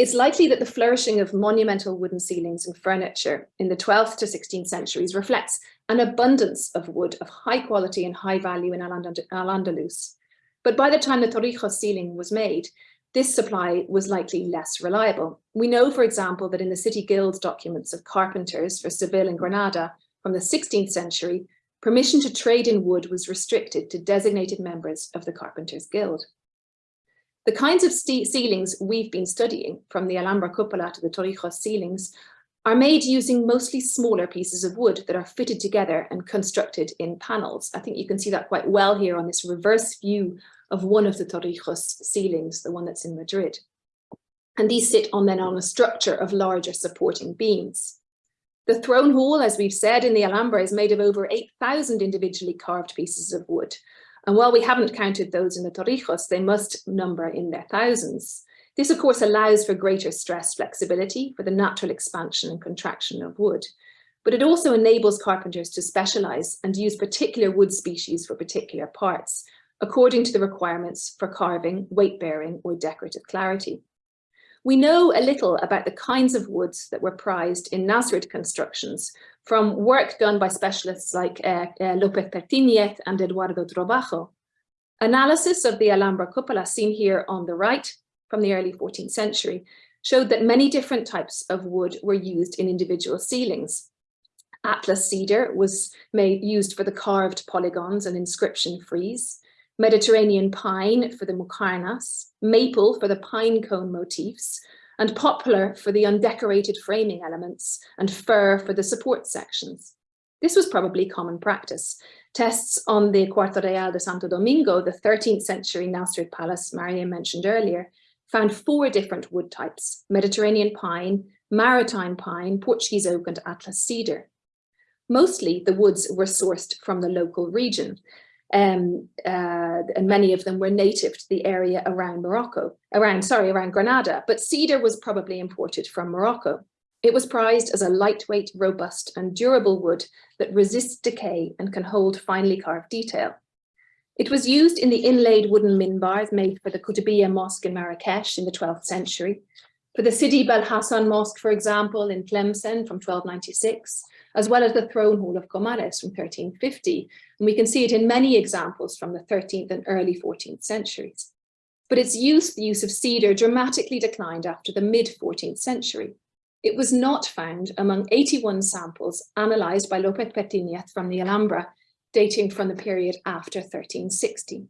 It's likely that the flourishing of monumental wooden ceilings and furniture in the 12th to 16th centuries reflects an abundance of wood of high quality and high value in Al-Andalus. But by the time the Torrijos ceiling was made, this supply was likely less reliable. We know, for example, that in the city guilds documents of carpenters for Seville and Granada from the 16th century, permission to trade in wood was restricted to designated members of the Carpenters Guild. The kinds of ceilings we've been studying, from the Alhambra cupola to the Torrijos ceilings, are made using mostly smaller pieces of wood that are fitted together and constructed in panels. I think you can see that quite well here on this reverse view of one of the Torrijos ceilings, the one that's in Madrid. And these sit on then on a structure of larger supporting beams. The throne hall, as we've said in the Alhambra, is made of over 8,000 individually carved pieces of wood. And while we haven't counted those in the Torrijos, they must number in their thousands. This, of course, allows for greater stress flexibility for the natural expansion and contraction of wood. But it also enables carpenters to specialize and use particular wood species for particular parts, according to the requirements for carving, weight bearing, or decorative clarity. We know a little about the kinds of woods that were prized in Nasrid constructions from work done by specialists like uh, uh, López Pertíñez and Eduardo Trobajo. Analysis of the Alhambra cupola seen here on the right from the early 14th century showed that many different types of wood were used in individual ceilings. Atlas cedar was made, used for the carved polygons and inscription frieze. Mediterranean pine for the muqarnas, maple for the pine cone motifs, and poplar for the undecorated framing elements, and fir for the support sections. This was probably common practice. Tests on the Cuarto Real de Santo Domingo, the 13th century Nasrid Palace Maria mentioned earlier, found four different wood types, Mediterranean pine, maritime pine, Portuguese oak and Atlas cedar. Mostly the woods were sourced from the local region, um, uh, and many of them were native to the area around Morocco, around, sorry, around Granada, but cedar was probably imported from Morocco. It was prized as a lightweight, robust and durable wood that resists decay and can hold finely carved detail. It was used in the inlaid wooden minbars made for the Kutubiyya Mosque in Marrakesh in the 12th century, for the Sidi Bel Hassan Mosque, for example, in Tlemcen from 1296, as well as the throne hall of Comares from 1350. And we can see it in many examples from the 13th and early 14th centuries. But its use, the use of cedar, dramatically declined after the mid-14th century. It was not found among 81 samples analysed by López Pertíñez from the Alhambra, dating from the period after 1360.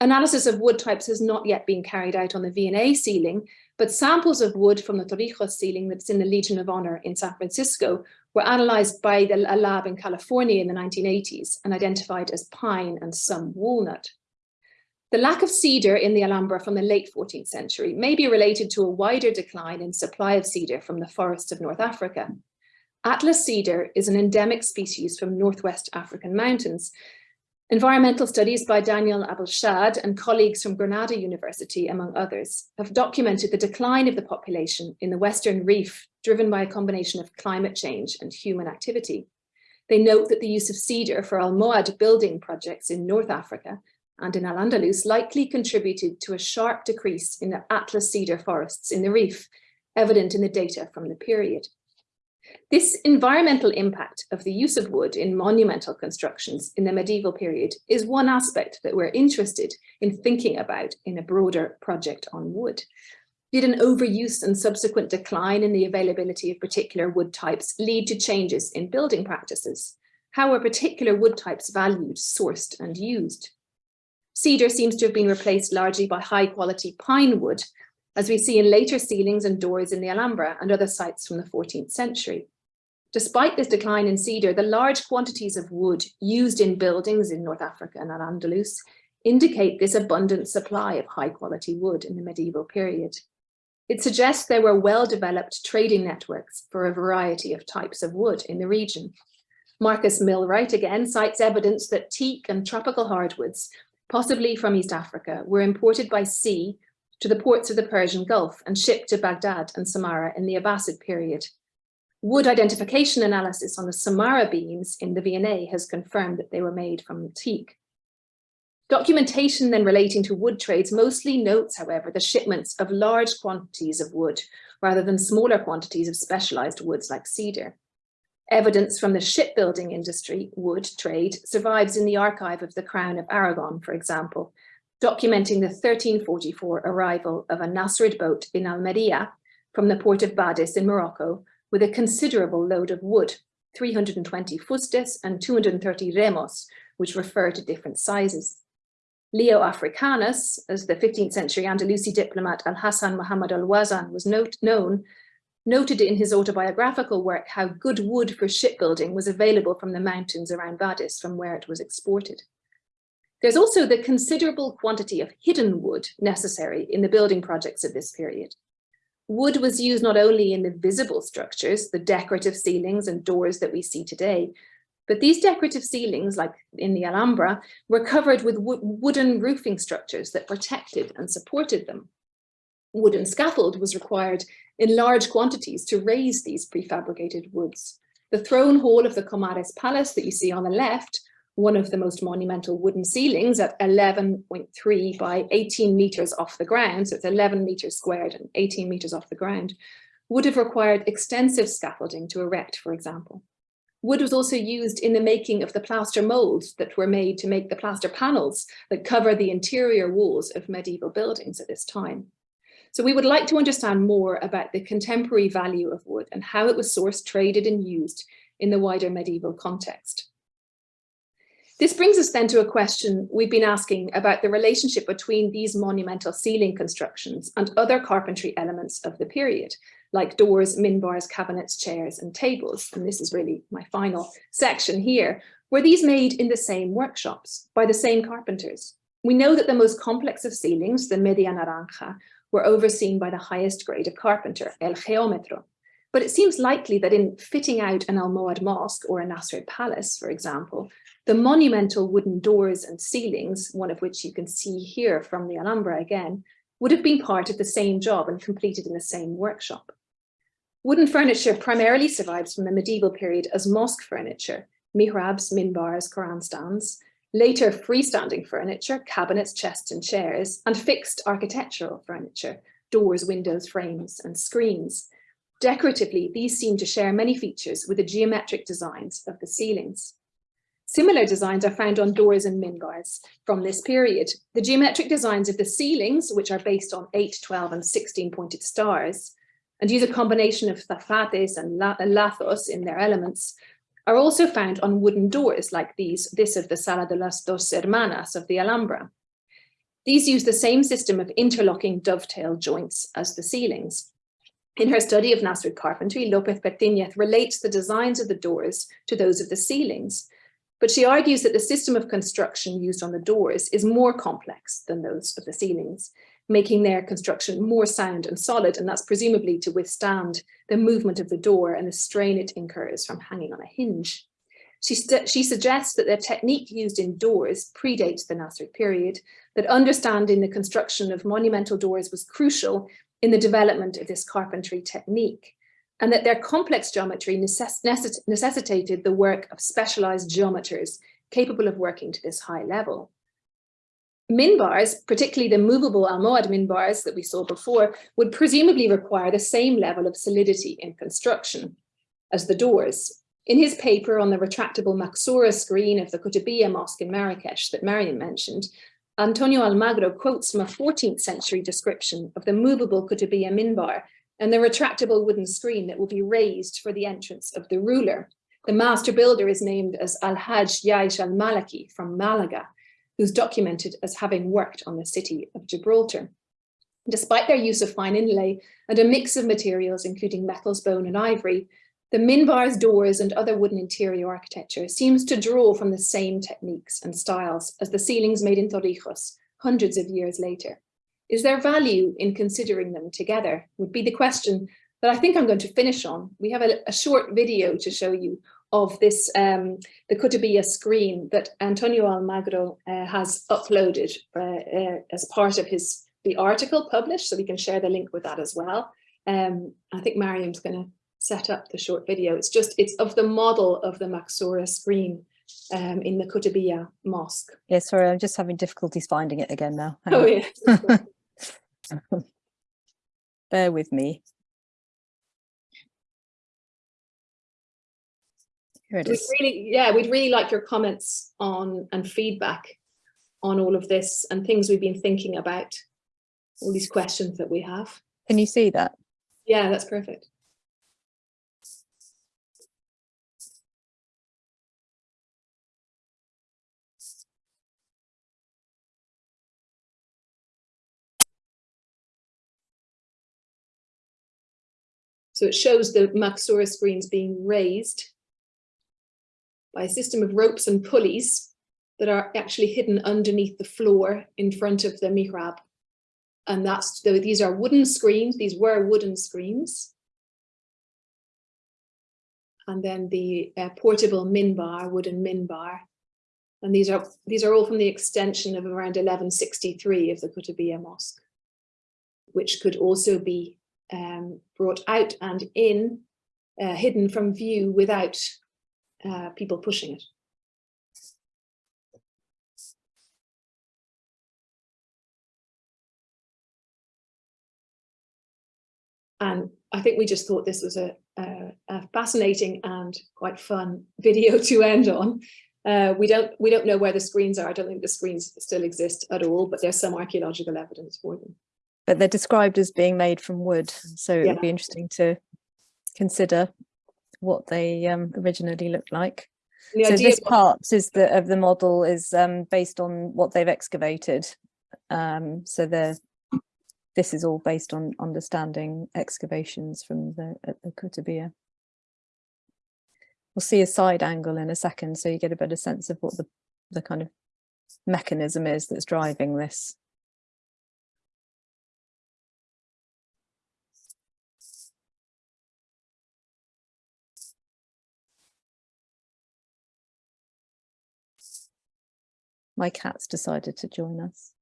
Analysis of wood types has not yet been carried out on the V&A ceiling, but samples of wood from the Torrijos ceiling that's in the Legion of Honor in San Francisco were analyzed by the, a lab in California in the 1980s and identified as pine and some walnut. The lack of cedar in the Alhambra from the late 14th century may be related to a wider decline in supply of cedar from the forests of North Africa. Atlas cedar is an endemic species from Northwest African mountains. Environmental studies by Daniel Abel-Schaad and colleagues from Granada University, among others, have documented the decline of the population in the Western Rif driven by a combination of climate change and human activity. They note that the use of cedar for Almohad building projects in North Africa and in Al-Andalus likely contributed to a sharp decrease in the Atlas cedar forests in the Rif, evident in the data from the period. This environmental impact of the use of wood in monumental constructions in the medieval period is one aspect that we're interested in thinking about in a broader project on wood. Did an overuse and subsequent decline in the availability of particular wood types lead to changes in building practices? How are particular wood types valued, sourced and used? Cedar seems to have been replaced largely by high quality pine wood, as we see in later ceilings and doors in the Alhambra and other sites from the 14th century. Despite this decline in cedar, the large quantities of wood used in buildings in North Africa and Al-Andalus indicate this abundant supply of high quality wood in the medieval period. It suggests there were well-developed trading networks for a variety of types of wood in the region. Marcus Milwright again cites evidence that teak and tropical hardwoods, possibly from East Africa, were imported by sea to the ports of the Persian Gulf and shipped to Baghdad and Samarra in the Abbasid period. Wood identification analysis on the Samarra beams in the V&A has confirmed that they were made from teak. Documentation then relating to wood trades mostly notes, however, the shipments of large quantities of wood rather than smaller quantities of specialized woods like cedar. Evidence from the shipbuilding industry, wood trade, survives in the archive of the Crown of Aragon, for example, documenting the 1344 arrival of a Nasrid boat in Almeria from the port of Badis in Morocco with a considerable load of wood, 320 fustes and 230 remos, which refer to different sizes. Leo Africanus, as the 15th century Andalusi diplomat Al-Hassan Muhammad al-Wazan was note, known, noted in his autobiographical work how good wood for shipbuilding was available from the mountains around Badis from where it was exported. There's also the considerable quantity of hidden wood necessary in the building projects of this period. Wood was used not only in the visible structures, the decorative ceilings and doors that we see today, but these decorative ceilings, like in the Alhambra, were covered with wo wooden roofing structures that protected and supported them. Wooden scaffold was required in large quantities to raise these prefabricated woods. The throne hall of the Comares Palace that you see on the left one of the most monumental wooden ceilings at 11.3 by 18 meters off the ground, so it's 11 meters squared and 18 meters off the ground, would have required extensive scaffolding to erect, for example. Wood was also used in the making of the plaster molds that were made to make the plaster panels that cover the interior walls of medieval buildings at this time. So we would like to understand more about the contemporary value of wood and how it was sourced, traded and used in the wider medieval context. This brings us then to a question we've been asking about the relationship between these monumental ceiling constructions and other carpentry elements of the period, like doors, minbars, cabinets, chairs, and tables. And this is really my final section here. Were these made in the same workshops by the same carpenters? We know that the most complex of ceilings, the media naranja, were overseen by the highest grade of carpenter, el geómetro. But it seems likely that in fitting out an Almohad mosque or a Nasrid palace, for example, the monumental wooden doors and ceilings, one of which you can see here from the Alhambra again, would have been part of the same job and completed in the same workshop. Wooden furniture primarily survives from the medieval period as mosque furniture, mihrabs, minbars, Quran stands, later freestanding furniture, cabinets, chests and chairs, and fixed architectural furniture, doors, windows, frames and screens. Decoratively, these seem to share many features with the geometric designs of the ceilings. Similar designs are found on doors and minbars from this period. The geometric designs of the ceilings, which are based on 8, 12 and 16 pointed stars, and use a combination of zafates and lazos in their elements, are also found on wooden doors like these, this of the Sala de las Dos Hermanas of the Alhambra. These use the same system of interlocking dovetail joints as the ceilings. In her study of Nasrid carpentry, Lopez Pertinez relates the designs of the doors to those of the ceilings, but she argues that the system of construction used on the doors is more complex than those of the ceilings, making their construction more sound and solid, and that's presumably to withstand the movement of the door and the strain it incurs from hanging on a hinge. She, she suggests that the technique used in doors predates the Nasrid period, that understanding the construction of monumental doors was crucial in the development of this carpentry technique and that their complex geometry necess necessitated the work of specialized geometers capable of working to this high level. Minbars, particularly the movable Almohad minbars that we saw before, would presumably require the same level of solidity in construction as the doors. In his paper on the retractable Maxura screen of the Kutubiyya Mosque in Marrakesh that Mariam mentioned, Antonio Almagro quotes from a 14th century description of the movable Kutubiyya minbar and the retractable wooden screen that will be raised for the entrance of the ruler. The master builder is named as Al-Hajj Yaish al-Malaki from Malaga, who's documented as having worked on the city of Gibraltar. Despite their use of fine inlay and a mix of materials, including metals, bone and ivory, the minbars, doors and other wooden interior architecture seems to draw from the same techniques and styles as the ceilings made in Torrijos hundreds of years later. Is there value in considering them together would be the question that I think I'm going to finish on. We have a, a short video to show you of this, um, the Kutubiyya screen that Antonio Almagro uh, has uploaded uh, uh, as part of his the article published, so we can share the link with that as well. Um, I think Mariam's going to set up the short video. It's just, it's of the model of the Maxura screen um, in the Kutubiyya Mosque. Yeah, sorry, I'm just having difficulties finding it again now. Hang Oh on. yeah. Bear with me. Here it is. really, yeah, we'd really like your comments on and feedback on all of this and things we've been thinking about, all these questions that we have. Can you see that? Yeah, that's perfect. So it shows the Maxura screens being raised by a system of ropes and pulleys that are actually hidden underneath the floor in front of the mihrab. And that's, these are wooden screens, these were wooden screens. And then the uh, portable minbar, wooden minbar. And these are, these are all from the extension of around 1163 of the Kutubiyya Mosque, which could also be um, brought out and in, uh, hidden from view without uh, people pushing it. And I think we just thought this was a, a, a fascinating and quite fun video to end on. Uh, we don't we don't know where the screens are. I don't think the screens still exist at all, but there's some archaeological evidence for them. But they're described as being made from wood. So it would be interesting to consider what they um, originally looked like. The so this part is the of the model is um, based on what they've excavated. Um, so the this is all based on understanding excavations from the at the Kutubiyya. We'll see a side angle in a second, so you get a better sense of what the the kind of mechanism is that's driving this. My cat's decided to join us.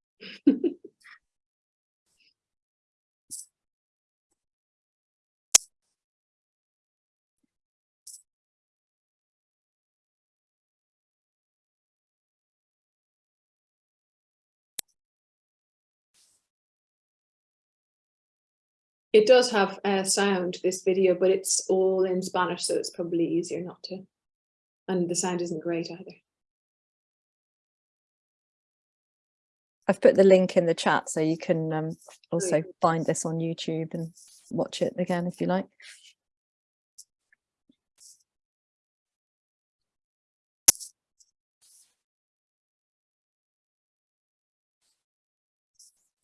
It does have uh, sound, this video, but it's all in Spanish, so it's probably easier not to. And the sound isn't great either. I've put the link in the chat so you can um, also find this on YouTube and watch it again if you like.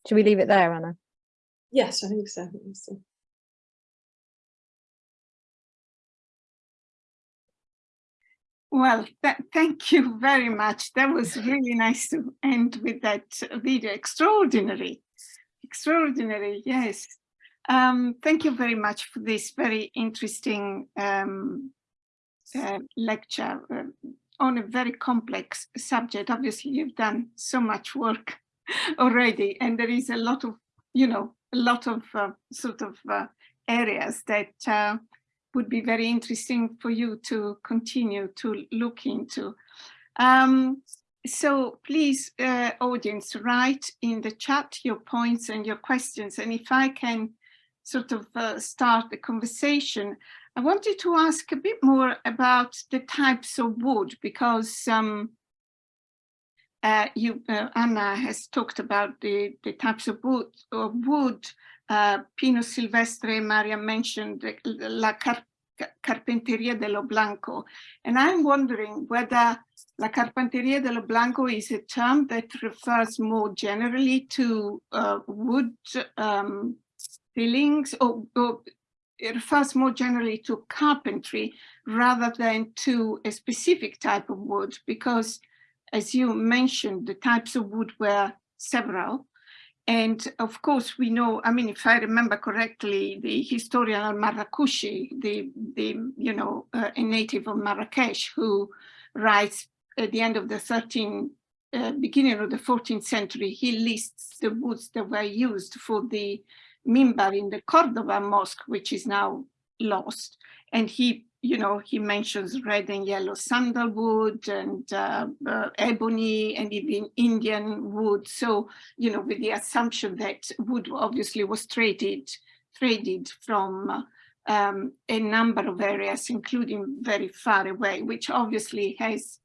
Should we leave it there, Anna? Yes, I think so. Well, th thank you very much. That was really nice to end with that video. Extraordinary, extraordinary, yes. Um, thank you very much for this very interesting um, uh, lecture uh, on a very complex subject. Obviously, you've done so much work already, and there is a lot of, you know, a lot of uh, sort of uh, areas that uh, would be very interesting for you to continue to look into. Um, so please, uh, audience, write in the chat your points and your questions. And if I can sort of uh, start the conversation, I wanted to ask a bit more about the types of wood because um, uh, you, uh, Anna has talked about the, the types of wood, of wood uh, Pino Silvestre, Maria mentioned La Car Carpinteria de lo Blanco. And I'm wondering whether La Carpinteria de lo Blanco is a term that refers more generally to uh, wood um, fillings or, or it refers more generally to carpentry rather than to a specific type of wood because as you mentioned, the types of wood were several. And of course, we know, I mean, if I remember correctly, the historian al-Marrakushi, the, the, you know, uh, a native of Marrakesh who writes at the end of the 13th uh, beginning of the 14th century, he lists the woods that were used for the mimbar in the Cordoba mosque, which is now lost. And he, you know, he mentions red and yellow sandalwood and uh, uh, ebony and even Indian wood. So, you know, with the assumption that wood obviously was traded, traded from um, a number of areas, including very far away, which obviously has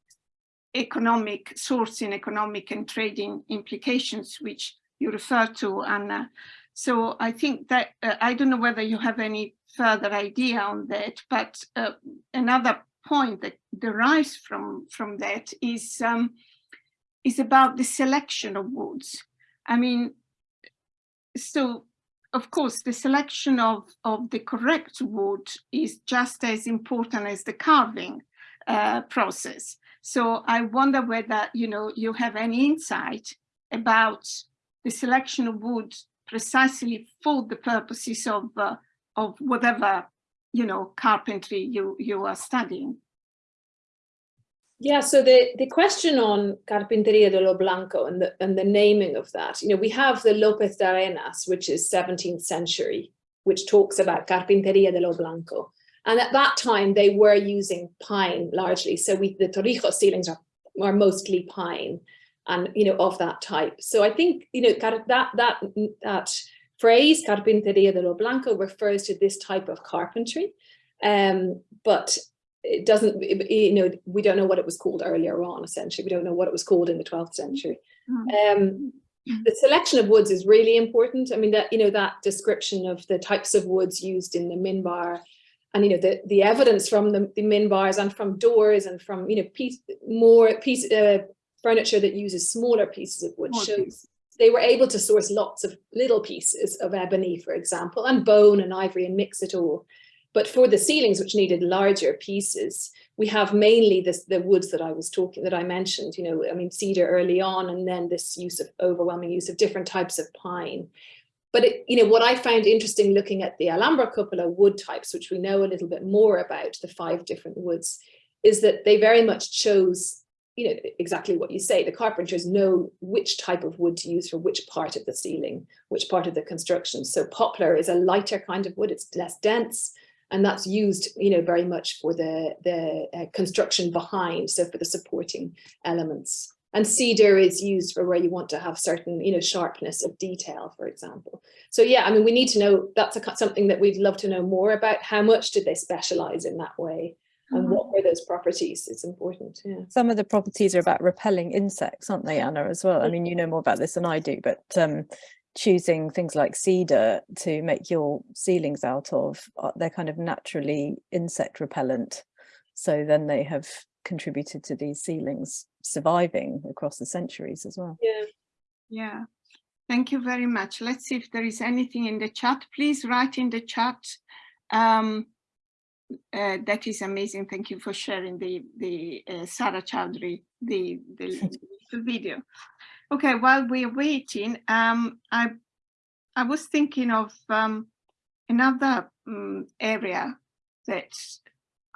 economic sourcing, economic and trading implications, which you refer to, Anna. So I think that, uh, I don't know whether you have any further idea on that, but uh, another point that derives from, from that is, um, is about the selection of woods. I mean, so of course, the selection of, of the correct wood is just as important as the carving uh, process. So I wonder whether, you know, you have any insight about the selection of wood precisely for the purposes of, uh, of whatever, you know, carpentry you, you are studying. Yeah, so the, the question on Carpinteria de lo Blanco and the, and the naming of that, you know, we have the Lopez de Arenas, which is 17th century, which talks about Carpinteria de lo Blanco. And at that time, they were using pine largely. So we, the Torrijos ceilings are, are mostly pine and, you know, of that type. So I think, you know, that, that, that phrase, Carpinteria de lo Blanco, refers to this type of carpentry. Um, but it doesn't, you know, we don't know what it was called earlier on, essentially. We don't know what it was called in the 12th century. Um, the selection of woods is really important. I mean, that, you know, that description of the types of woods used in the minbar and, you know, the, the evidence from the, the minbars and from doors and from, you know, piece, more piece, uh, furniture that uses smaller pieces of wood shows they were able to source lots of little pieces of ebony, for example, and bone and ivory and mix it all. But for the ceilings, which needed larger pieces, we have mainly this, the woods that I was talking, that I mentioned, you know, I mean, cedar early on, and then this use of overwhelming use of different types of pine. But, it, you know, what I found interesting looking at the Alhambra cupola wood types, which we know a little bit more about, the five different woods, is that they very much chose you know, exactly what you say, the carpenters know which type of wood to use for which part of the ceiling, which part of the construction. So poplar is a lighter kind of wood, it's less dense, and that's used you know very much for the the uh, construction behind so for the supporting elements. And cedar is used for where you want to have certain you know sharpness of detail for example. So yeah i mean we need to know that's a, something that we'd love to know more about how much did they specialize in that way and -hmm. what were those properties it's important yeah some of the properties are about repelling insects aren't they anna as well i mean you know more about this than i do but um choosing things like cedar to make your ceilings out of, uh, they're kind of naturally insect repellent. So then they have contributed to these ceilings surviving across the centuries as well. Yeah. Yeah. Thank you very much. Let's see if there is anything in the chat. Please write in the chat. Um, uh, that is amazing. Thank you for sharing the the uh, Sarah Chowdhury the the, video. Okay, while we're waiting, um, I I was thinking of um, another um, area that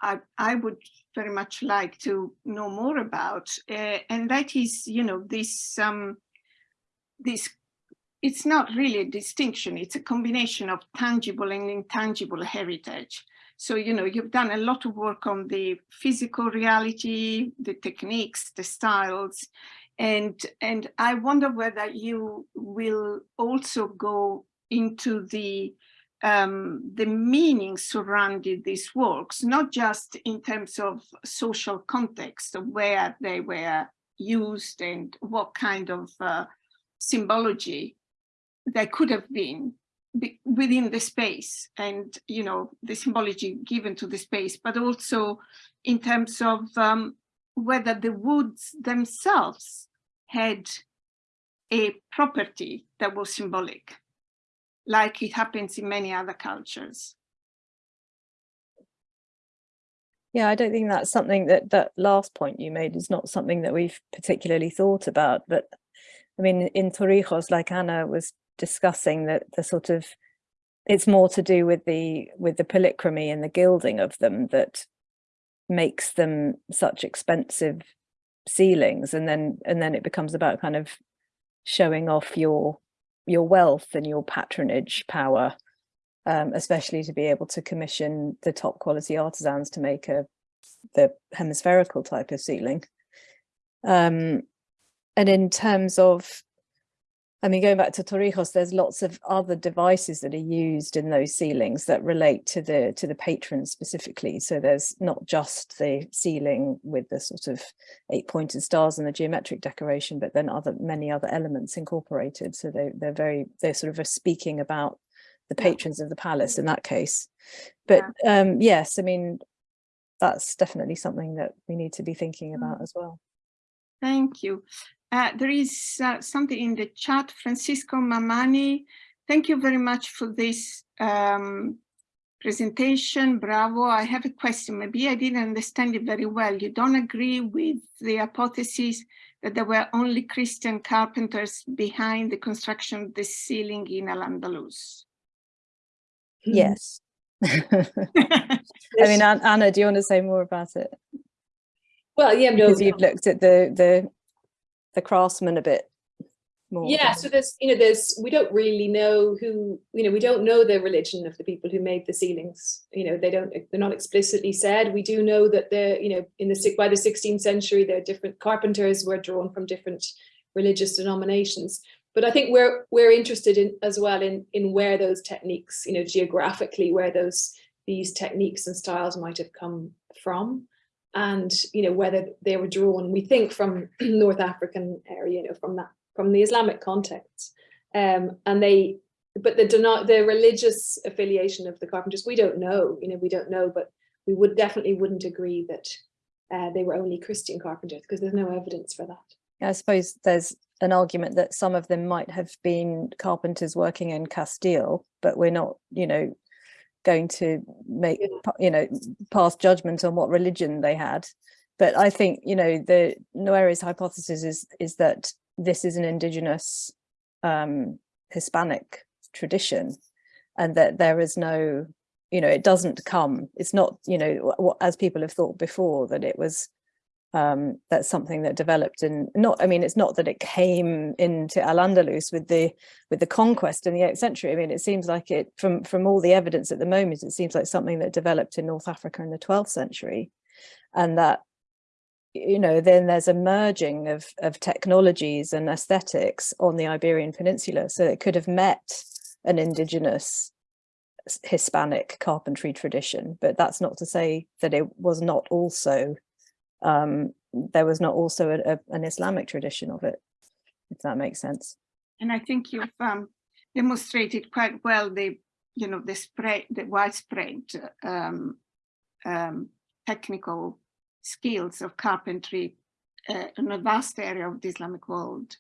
I I would very much like to know more about, uh, and that is, you know, this um, this. It's not really a distinction; it's a combination of tangible and intangible heritage. So, you know, you've done a lot of work on the physical reality, the techniques, the styles, and, and I wonder whether you will also go into the um, the meaning surrounding these works, not just in terms of social context of where they were used and what kind of uh, symbology there could have been within the space and, you know, the symbology given to the space, but also in terms of um, whether the woods themselves had a property that was symbolic, like it happens in many other cultures. Yeah, I don't think that's something that that last point you made is not something that we've particularly thought about. But I mean, in Torrijos, like Anna was discussing, that the sort of it's more to do with the with the polychromy and the gilding of them that makes them such expensive ceilings and then and then it becomes about kind of showing off your your wealth and your patronage power um, especially to be able to commission the top quality artisans to make a the hemispherical type of ceiling. Um, and in terms of I mean, going back to Torrijos, there's lots of other devices that are used in those ceilings that relate to the to the patron specifically. So there's not just the ceiling with the sort of eight pointed stars and the geometric decoration, but then other many other elements incorporated. So they they're very they're sort of speaking about the Yeah. patrons of the palace in that case. But um, yes, I mean, that's definitely something that we need to be thinking about as well. Thank you. Uh, there is uh, something in the chat, Francisco Mamani. Thank you very much for this um, presentation. Bravo. I have a question. Maybe I didn't understand it very well. You don't agree with the hypothesis that there were only Christian carpenters behind the construction of the ceiling in Al-Andalus? Yes. I mean, Anna, do you want to say more about it? Well, yeah, no, Because you've looked at the the the craftsman a bit more. yeah so there's you know there's we don't really know who you know we don't know the religion of the people who made the ceilings. You know they don't they're not explicitly said. We do know that the you know in the by the 16th century there are different carpenters were drawn from different religious denominations. But i think we're we're interested in as well in in where those techniques you know geographically where those these techniques and styles might have come from and you know whether they were drawn we think from north african area you know from that from the islamic context. Um and they but the the religious affiliation of the carpenters we don't know you know we don't know but we would definitely wouldn't agree that uh, they were only christian carpenters because there's no evidence for that. I suppose there's an argument that some of them might have been carpenters working in Castile, but we're not, you know, going to make, you know, pass judgment on what religion they had. But I think, you know, the Nuere's hypothesis is is that this is an indigenous um, Hispanic tradition, and that there is no, you know, it doesn't come. It's not, you know, what as people have thought before that it was um that's something that developed and not i mean it's not that it came into al-andalus with the with the conquest in the 8th century. I mean it seems like it from from all the evidence at the moment it seems like something that developed in north africa in the 12th century. And that you know then there's a merging of of technologies and aesthetics on the iberian peninsula. So it could have met an indigenous hispanic carpentry tradition but that's not to say that it was not also um, there was not also a, a- an Islamic tradition of it, if that makes sense. And I think you've um, demonstrated quite well the, you know, the spread, the widespread um, um, technical skills of carpentry uh, in a vast area of the Islamic world.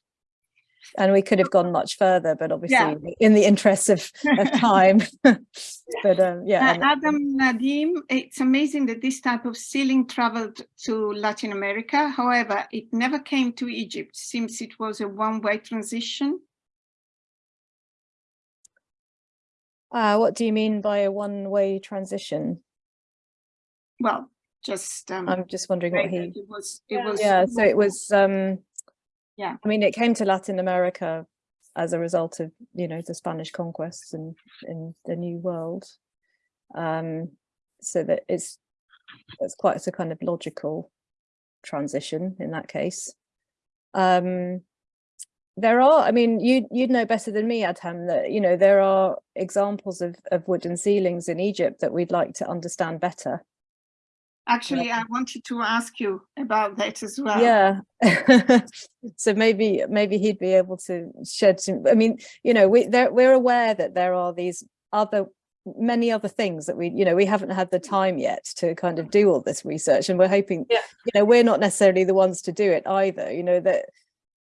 And we could have gone much further, but obviously Yeah. in the interest of, of time. but um, yeah, Uh, Adam Nadim, it's amazing that this type of ceiling traveled to Latin America. However, it never came to Egypt since it was a one-way transition. uh, what do you mean by a one-way transition? Well, just um, I'm just wondering what he. it was. It Yeah. was. Yeah, so it was. um Yeah. I mean, it came to Latin America as a result of you know the Spanish conquests and in the New World. Um, so that it's it's quite a kind of logical transition in that case. Um, there are, I mean, you you'd know better than me, Adham, that you know there are examples of of wooden ceilings in Egypt that we'd like to understand better. Actually, I wanted to ask you about that as well. yeah so maybe maybe he'd be able to shed some i mean you know we there we're aware that there are these other many other things that we you know we haven't had the time yet to kind of do all this research and we're hoping Yeah. you know we're not necessarily the ones to do it either you know that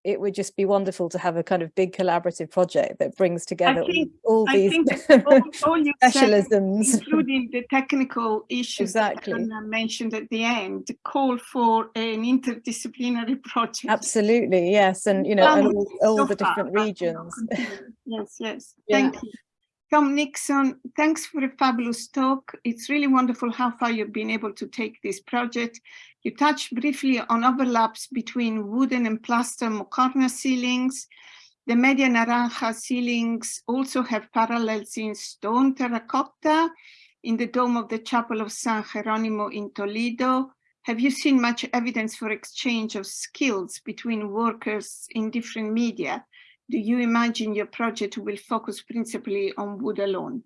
it would just be wonderful to have a kind of big collaborative project that brings together all- think- all I these think all, all you said, specialisms including the technical issues that Exactly. Anna mentioned at the end, the call for an interdisciplinary project. absolutely yes and you know and all, all so the different know, regions. Yes, yes. Yeah. Thank you. Tom Nickson, thanks for a fabulous talk. It's really wonderful how far you've been able to take this project. You touched briefly on overlaps between wooden and plaster Muqarna ceilings. The Media Naranja ceilings also have parallels in stone terracotta in the dome of the Chapel of San Jeronimo in Toledo. Have you seen much evidence for exchange of skills between workers in different media? Do you imagine your project will focus principally on wood alone?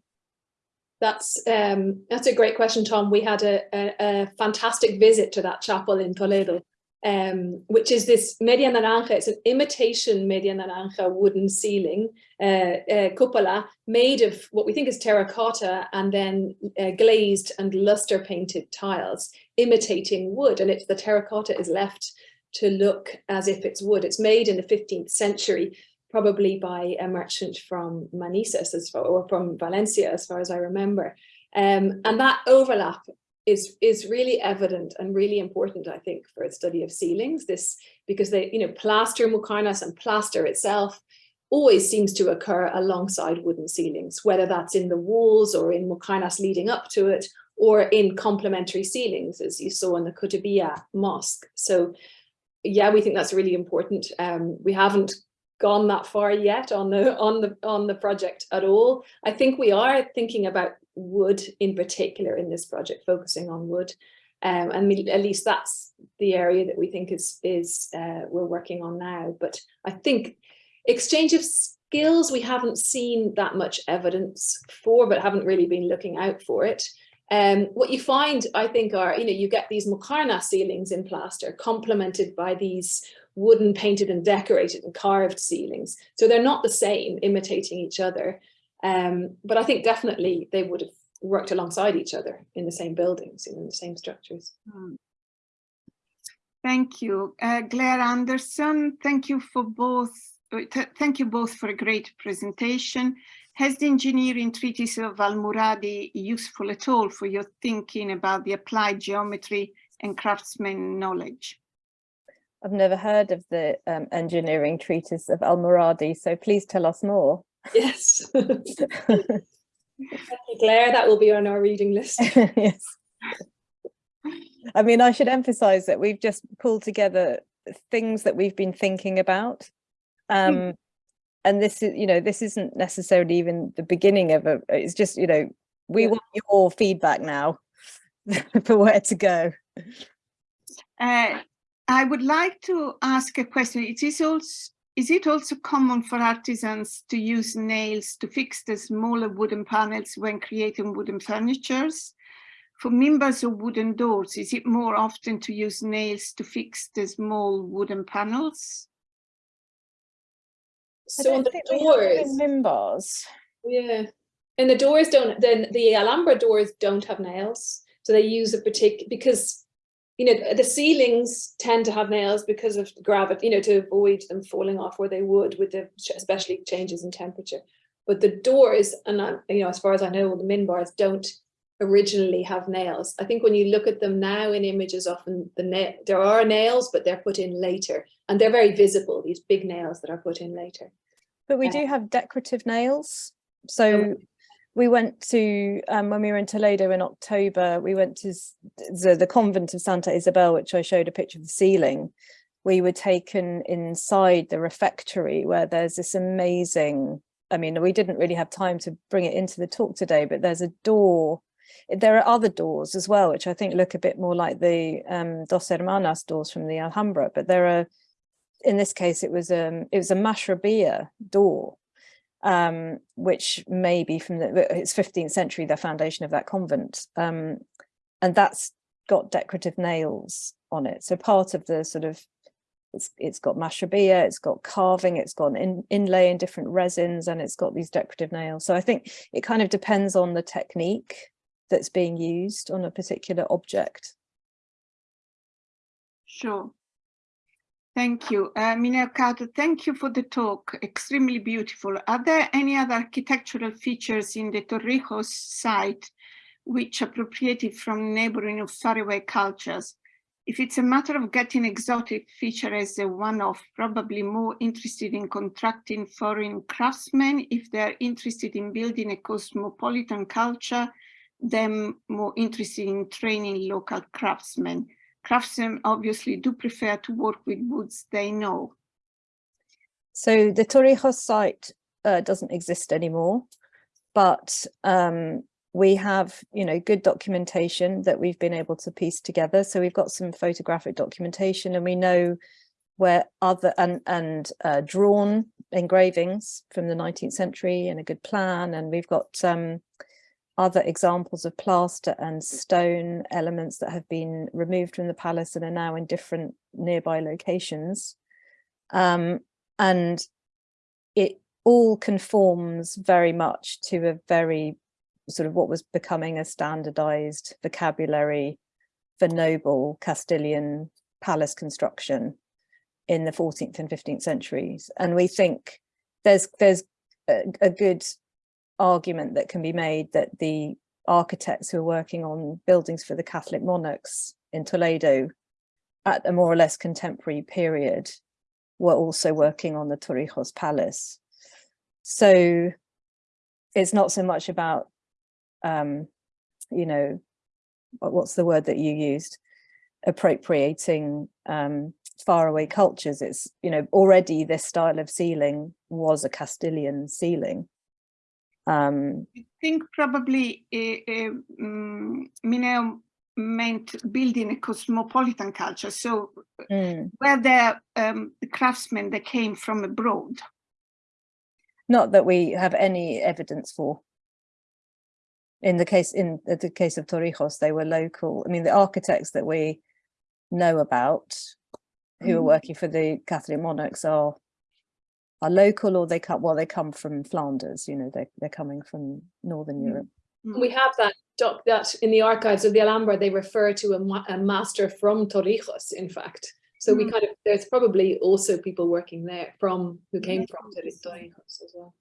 That's um, that's a great question, Tom. We had a, a, a, fantastic visit to that chapel in Toledo, um, which is this media naranja. It's an imitation media naranja wooden ceiling, uh, uh, cupola, made of what we think is terracotta and then uh, glazed and luster painted tiles, imitating wood. And it's the terracotta is left to look as if it's wood. It's made in the 15th century probably by a merchant from Manises as far, or from Valencia, as far as I remember. Um, and that overlap is is really evident and really important, I think, for a study of ceilings. This because they, you know, plaster muqarnas and plaster itself always seems to occur alongside wooden ceilings, whether that's in the walls or in muqarnas leading up to it, or in complementary ceilings, as you saw in the Kutubiyya mosque. So yeah, we think that's really important. Um, we haven't gone that far yet on the on the on the project at all. I think we are thinking about wood in particular in this project, focusing on wood. Um, and at least that's the area that we think is is uh, we're working on now. But I think exchange of skills we haven't seen that much evidence for, but haven't really been looking out for it. Um, what you find, I think, are, you know, you get these Muqarna ceilings in plaster complemented by these wooden painted and decorated and carved ceilings. So they're not the same, imitating each other. Um, but I think definitely they would have worked alongside each other in the same buildings, in the same structures. Hmm. Thank you. Uh, Glaire Anderson, thank you for both. Uh, th thank you both for a great presentation. Has the engineering treatise of Al-Muradi useful at all for your thinking about the applied geometry and craftsman knowledge? I've never heard of the um, engineering treatise of Al-Muradi, so please tell us more. Yes. Thank you, Glaire. That will be on our reading list. yes. I mean, I should emphasize that we've just pulled together things that we've been thinking about. Um, mm. And this is, you know, this isn't necessarily even the beginning of a, it's just, you know, we yeah. want your feedback now for where to go. Uh, I would like to ask a question. It is also is it also common for artisans to use nails to fix the smaller wooden panels when creating wooden furnitures? For members of wooden doors, is it more often to use nails to fix the small wooden panels? So on the doors, members. Yeah, and the doors don't. Then the Alhambra doors don't have nails, so they use a particular because you know, the ceilings tend to have nails because of gravity, you know, to avoid them falling off where they would with the especially changes in temperature. But the doors, and I, you know, as far as I know, the minbars don't originally have nails. I think when you look at them now in images, often the nail there are nails, but they're put in later, and they're very visible. These big nails that are put in later. But we do have decorative nails. So we went to um, when we were in Toledo in October, we went to the, the convent of Santa Isabel, which I showed a picture of the ceiling. We were taken inside the refectory where there's this amazing, I mean, we didn't really have time to bring it into the talk today, but there's a door. There are other doors as well, which I think look a bit more like the um, Dos Hermanas doors from the Alhambra, but there are, in this case, it was, um, it was a mashrabiyya door um, which may be from the it's 15th century, the foundation of that convent. Um, and that's got decorative nails on it. So part of the sort of, it's, it's got mashrabiyya, it's got carving, it's got in, inlay in different resins, and it's got these decorative nails. So I think it kind of depends on the technique that's being used on a particular object. Sure. Thank you. Uh, Mineo thank you for the talk. Extremely beautiful. Are there any other architectural features in the Torrijos site which appropriated from neighboring or faraway cultures? If it's a matter of getting exotic feature as a one-off, probably more interested in contracting foreign craftsmen. If they're interested in building a cosmopolitan culture, then more interested in training local craftsmen. Craftsmen obviously do prefer to work with woods they know. So the Torrijos site uh, doesn't exist anymore, but um, we have, you know, good documentation that we've been able to piece together. So we've got some photographic documentation and we know where other and, and uh, drawn engravings from the 19th century and a good plan. And we've got um, other examples of plaster and stone elements that have been removed from the palace and are now in different nearby locations. Um, and it all conforms very much to a very sort of what was becoming a standardized vocabulary for noble Castilian palace construction in the 14th and 15th centuries. And we think there's there's a, a good argument that can be made that the architects who are working on buildings for the Catholic monarchs in Toledo at a more or less contemporary period were also working on the Torrijos Palace. So it's not so much about um, you know, what's the word that you used? Appropriating um, faraway cultures. It's, you know, already this style of ceiling was a Castilian ceiling. Um, I think probably uh, um, Mineo meant building a cosmopolitan culture. So mm. where the, um, the craftsmen that came from abroad? Not that we have any evidence for in the case in the case of Torrijos, they were local. I mean, the architects that we know about who are Mm. working for the Catholic monarchs are are local or they come well they come from Flanders, you know, they're, they're coming from Northern Mm. Europe. We have that doc that in the archives of the Alhambra, they refer to a, ma- a master from Torrijos, in fact. So we Mm. kind of, there's probably also people working there from, who came from Torrijos as well.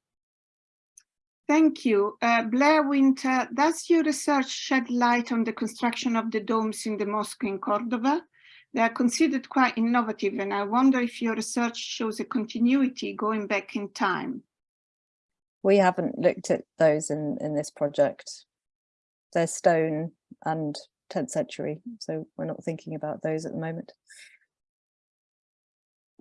Thank you. Uh, Blair Winter, does your research shed light on the construction of the domes in the mosque in Cordova? They are considered quite innovative and I wonder if your research shows a continuity going back in time. We haven't looked at those in in this project. They're stone and 10th century, so we're not thinking about those at the moment.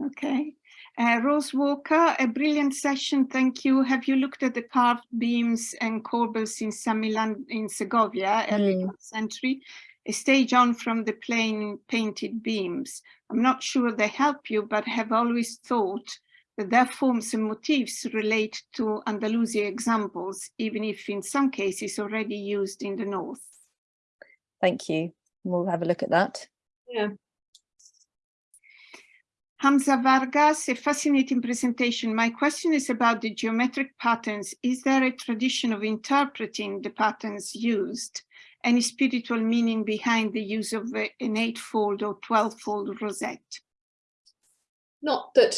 Okay. Uh, Rose Walker, a brilliant session. Thank you. Have you looked at the carved beams and corbels in San Milan in Segovia, early Mm. 12th century? A stage on from the plain painted beams. I'm not sure they help you, but have always thought that their forms and motifs relate to Andalusia examples, even if in some cases already used in the north. Thank you. We'll have a look at that. Yeah. Hamza Vargas, a fascinating presentation. My question is about the geometric patterns. Is there a tradition of interpreting the patterns used? Any spiritual meaning behind the use of an eightfold or twelvefold rosette? Not that,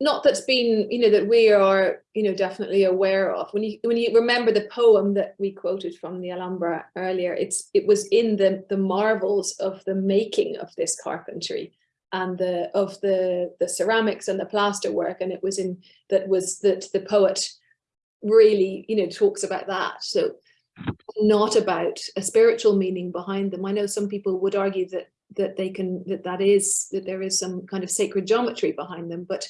not that's been, you know, that we are, you know, definitely aware of. When you, when you remember the poem that we quoted from the Alhambra earlier, it's, it was in the, the marvels of the making of this carpentry and the of the the ceramics and the plaster work and it was in that was that the poet really you know talks about that so not about a spiritual meaning behind them. I know some people would argue that that they can that that is that there is some kind of sacred geometry behind them but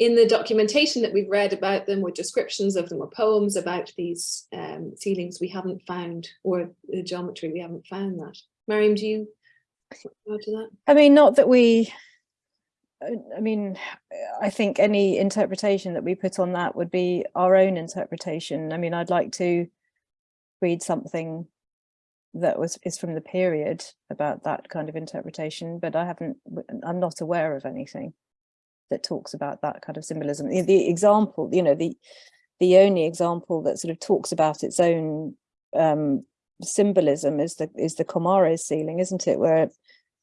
in the documentation that we've read about them or descriptions of them or poems about these um, ceilings we haven't found or the geometry we haven't found that. Mariam do you add to that? I mean, not that we, I mean, I think any interpretation that we put on that would be our own interpretation. I mean, I'd like to read something that was is from the period about that kind of interpretation, but I haven't, I'm not aware of anything that talks about that kind of symbolism. The, the example, you know, the the only example that sort of talks about its own um, symbolism is the is the Comares ceiling, isn't it? Where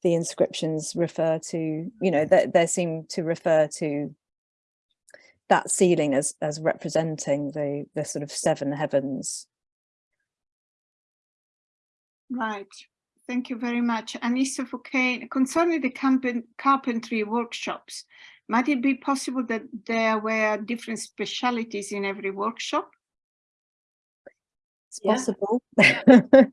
the inscriptions refer to, you know, that they seem to refer to that ceiling as as representing the the sort of seven heavens. Right. Thank you very much. Anissa Fouquet, concerning the carpentry workshops, might it be possible that there were different specialities in every workshop? It's Yeah. possible.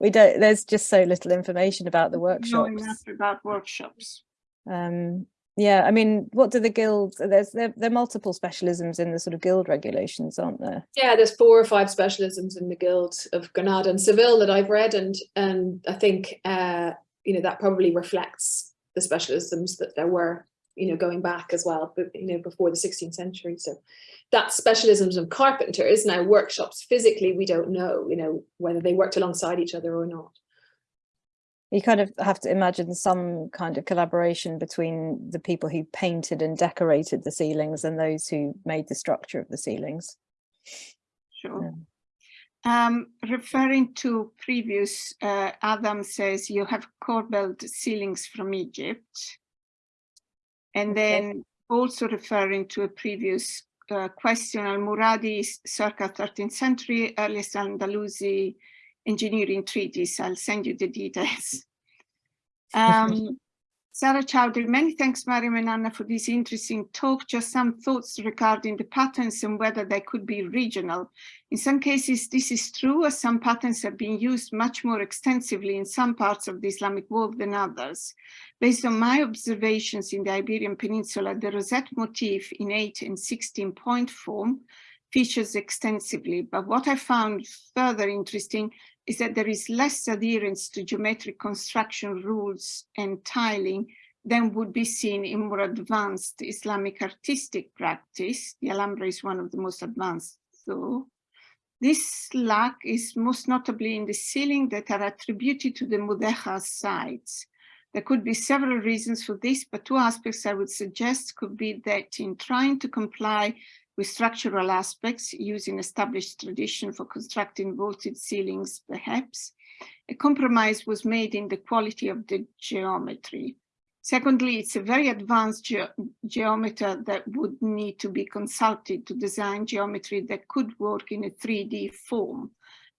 we don't, there's just so little information about the Know workshops. enough about workshops. Um, yeah, I mean, what do the guilds, there's, there, there are multiple specialisms in the sort of guild regulations, aren't there? Yeah, there's four or five specialisms in the Guild of Granada and Seville that I've read, and and I think uh, you know that probably reflects the specialisms that there were, you know, going back as well, but you know, before the 16th century. So that specialisms of carpenters now workshops physically, we don't know, you know, whether they worked alongside each other or not. You kind of have to imagine some kind of collaboration between the people who painted and decorated the ceilings and those who made the structure of the ceilings. Sure. Um, referring to previous, uh, Adam says you have corbelled ceilings from Egypt. And Okay. then also referring to a previous uh, question, Al-Muradi circa 13th century, earliest Andalusi engineering treatise. I'll send you the details. Um, Sarah Chowdhury, many thanks, Mariam and Anna, for this interesting talk. Just some thoughts regarding the patterns and whether they could be regional. In some cases, this is true, as some patterns have been used much more extensively in some parts of the Islamic world than others. Based on my observations in the Iberian Peninsula, the rosette motif in 8 and 16 point form features extensively, but what I found further interesting is that there is less adherence to geometric construction rules and tiling than would be seen in more advanced Islamic artistic practice. The Alhambra is one of the most advanced, though. This lack is most notably in the ceiling that are attributed to the Mudéjar sites. There could be several reasons for this, but two aspects I would suggest could be that in trying to comply with structural aspects using established tradition for constructing vaulted ceilings, perhaps, a compromise was made in the quality of the geometry. Secondly, it's a very advanced ge geometer that would need to be consulted to design geometry that could work in a 3D form.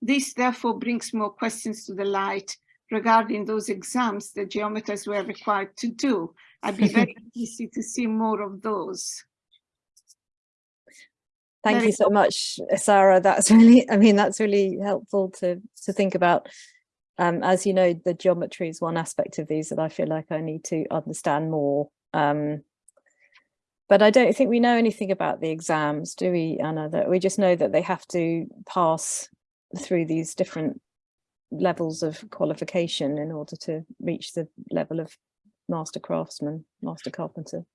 This therefore brings more questions to the light regarding those exams that geometers were required to do. I'd be very easy to see more of those. Thank Very you so much, Sarah. That's really, I mean, that's really helpful to to think about. Um, as you know, the geometry is one aspect of these that I feel like I need to understand more. Um, but I don't think we know anything about the exams, do we, Anna? That we just know that they have to pass through these different levels of qualification in order to reach the level of master craftsman, master carpenter.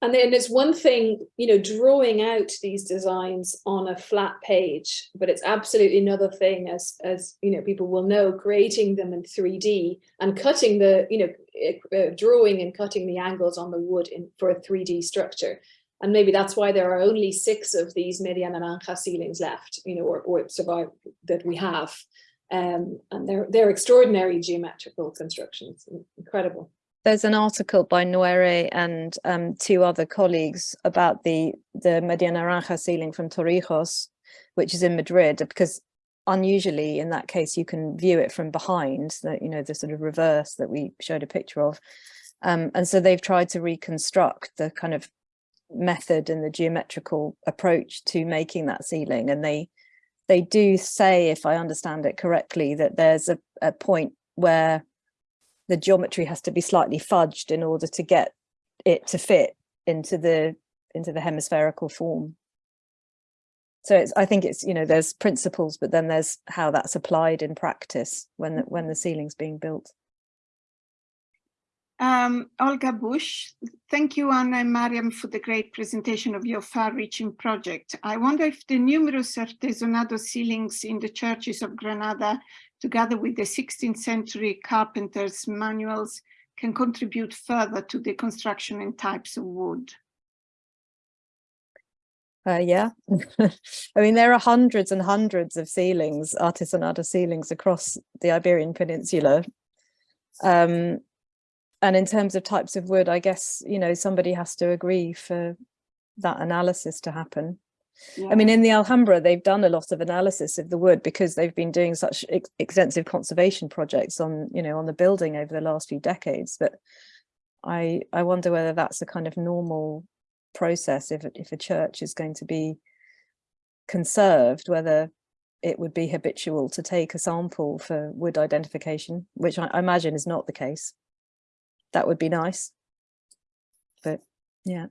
And then it's one thing, you know, drawing out these designs on a flat page, but it's absolutely another thing as, as, you know, people will know, creating them in 3D and cutting the, you know, uh, drawing and cutting the angles on the wood in for a 3D structure. And maybe that's why there are only six of these Media Naranja ceilings left, you know, or, or survive that we have. Um, and they're, they're extraordinary geometrical constructions, incredible there's an article by Nuere and um, two other colleagues about the the Media Naranja ceiling from Torrijos, which is in Madrid, because unusually in that case you can view it from behind, the, you know, the sort of reverse that we showed a picture of. Um, and so they've tried to reconstruct the kind of method and the geometrical approach to making that ceiling. And they they do say, if I understand it correctly, that there's a, a point where the geometry has to be slightly fudged in order to get it to fit into the into the hemispherical form. So it's, I think it's, you know, there's principles, but then there's how that's applied in practice when the, when the ceiling's being built. Um, Olga Bush, thank you, Anna and Mariam, for the great presentation of your far-reaching project. I wonder if the numerous artesonado ceilings in the churches of Granada, together with the 16th century carpenters' manuals, can contribute further to the construction and types of wood. Uh, yeah, I mean, there are hundreds and hundreds of ceilings, artesonado ceilings across the Iberian Peninsula. Um, and in terms of types of wood, I guess, you know, somebody has to agree for that analysis to happen. I mean, in the Alhambra, they've done a lot of analysis of the wood because they've been doing such ex extensive conservation projects on, you know, on the building over the last few decades. But I, I wonder whether that's a kind of normal process if, if a church is going to be conserved, whether it would be habitual to take a sample for wood identification, which I, I imagine is not the case. That would be nice. But yeah.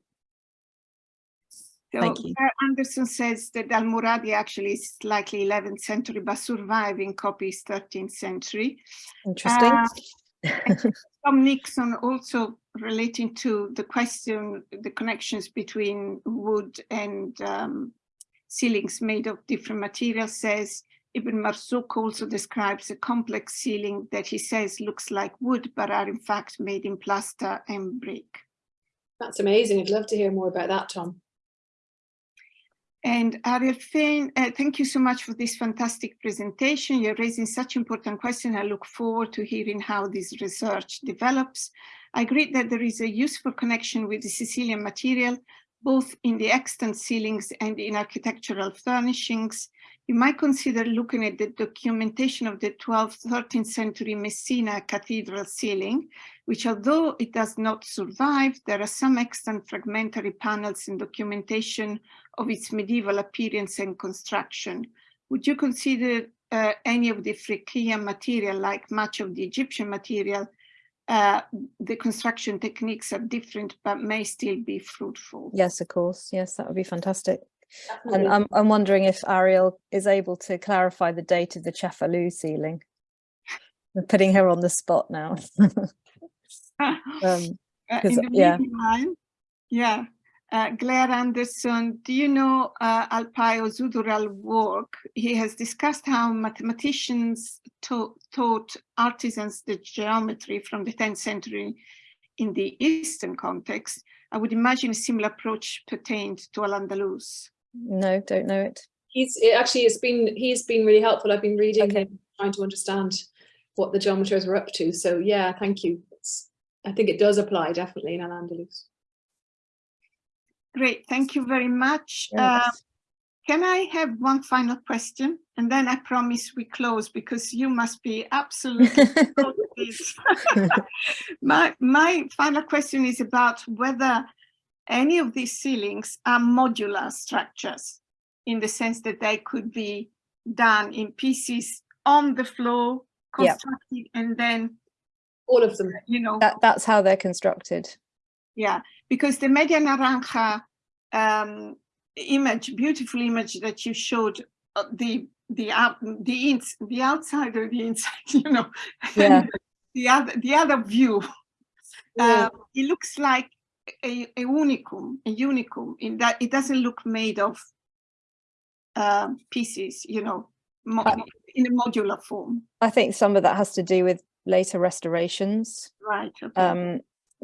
So Thank you. Anderson says that Al-Muradi actually is likely 11th century, but surviving copy is 13th century. Interesting. Uh, Tom Nickson also relating to the question, the connections between wood and um, ceilings made of different materials says Ibn Marzouk also describes a complex ceiling that he says looks like wood, but are in fact made in plaster and brick. That's amazing. I'd love to hear more about that, Tom. And Ariel Fein, uh, thank you so much for this fantastic presentation. You're raising such important questions. I look forward to hearing how this research develops. I agree that there is a useful connection with the Sicilian material, both in the extant ceilings and in architectural furnishings. You might consider looking at the documentation of the 12th, 13th century Messina cathedral ceiling, which although it does not survive, there are some extant fragmentary panels and documentation of its medieval appearance and construction. Would you consider uh, any of the Phrygian material, like much of the Egyptian material, uh, the construction techniques are different, but may still be fruitful? Yes, of course. Yes, that would be fantastic. And I'm, I'm wondering if Ariel is able to clarify the date of the Cefalù ceiling. I'm putting her on the spot now. um, Uh, 'cause, in the yeah. meantime, yeah, uh, Glaire Anderson, do you know uh, Özdural work? He has discussed how mathematicians taught, taught artisans the geometry from the 10th century in the Eastern context. I would imagine a similar approach pertained to Al-Andalus. No, don't know it. He's it actually has been he's been really helpful. I've been reading Okay. him, trying to understand what the geometers were up to. So yeah, thank you. It's, I think it does apply definitely in Al-Andalus. Great, thank you very much. Uh, Can I have one final question? And then I promise we close because you must be absolutely thrilled with this. my, my final question is about whether any of these ceilings are modular structures in the sense that they could be done in pieces on the floor, Yeah. constructed, and then, All of them. you know, that, that's how they're constructed. yeah, because the Media Naranja um, image, beautiful image that you showed, uh, the the out, the ins, the outside or the inside, you know, Yeah. the other the other view. Yeah. Uh, it looks like a, a unicum, a unicum in that it doesn't look made of uh, pieces, you know, in a modular form. I think some of that has to do with later restorations, Right. Okay. um,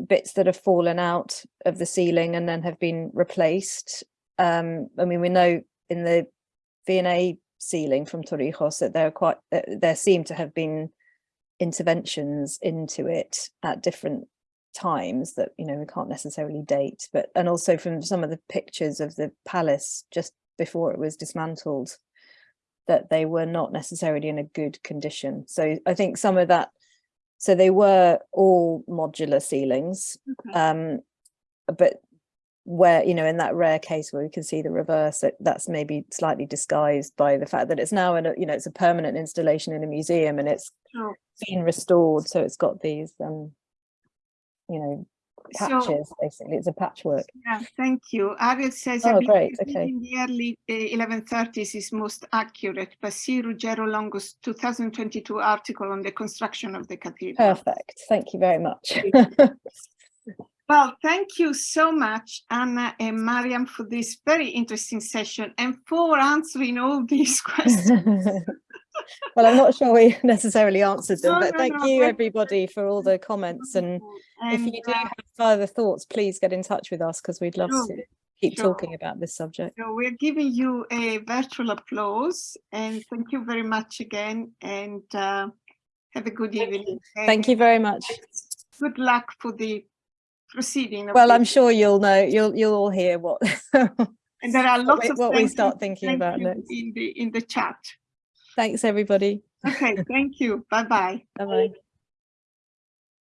bits that have fallen out of the ceiling and then have been replaced. Um, I mean, we know in the V&A ceiling from Torrijos that there are quite, uh, there seem to have been interventions into it at different times that, you know, we can't necessarily date, but, and also from some of the pictures of the palace just before it was dismantled, that they were not necessarily in a good condition. So I think some of that, so they were all modular ceilings, Okay. um, but where, you know, in that rare case where we can see the reverse, that that's maybe slightly disguised by the fact that it's now in a, you know, it's a permanent installation in a museum and it's Sure. been restored. So it's got these, um, you know, So- patches, basically. It's a patchwork. Yeah, thank you. Ariel says, I Oh, great, okay. in the early uh, 1130s is most accurate, but see Ruggero Longo's 2022 article on the construction of the cathedral. Perfect. Thank you very much. Well, thank you so much, Anna and Mariam, for this very interesting session and for answering all these questions. well, I'm not sure we necessarily answered them, No, but no, thank no, you thank- everybody for all the comments. And if you do uh, have further thoughts, please get in touch with us because we'd love Sure, to keep sure. talking about this subject. So we're giving you a virtual applause and thank you very much again and uh, have a good Thank evening. Thank you very much. Good luck for the proceeding. Well, I'm sure you'll know, you'll you'll all hear what And there are what lots we, of what we start thinking about you next. in the in the chat. Thanks, everybody. Okay, thank you. Bye bye. Bye bye.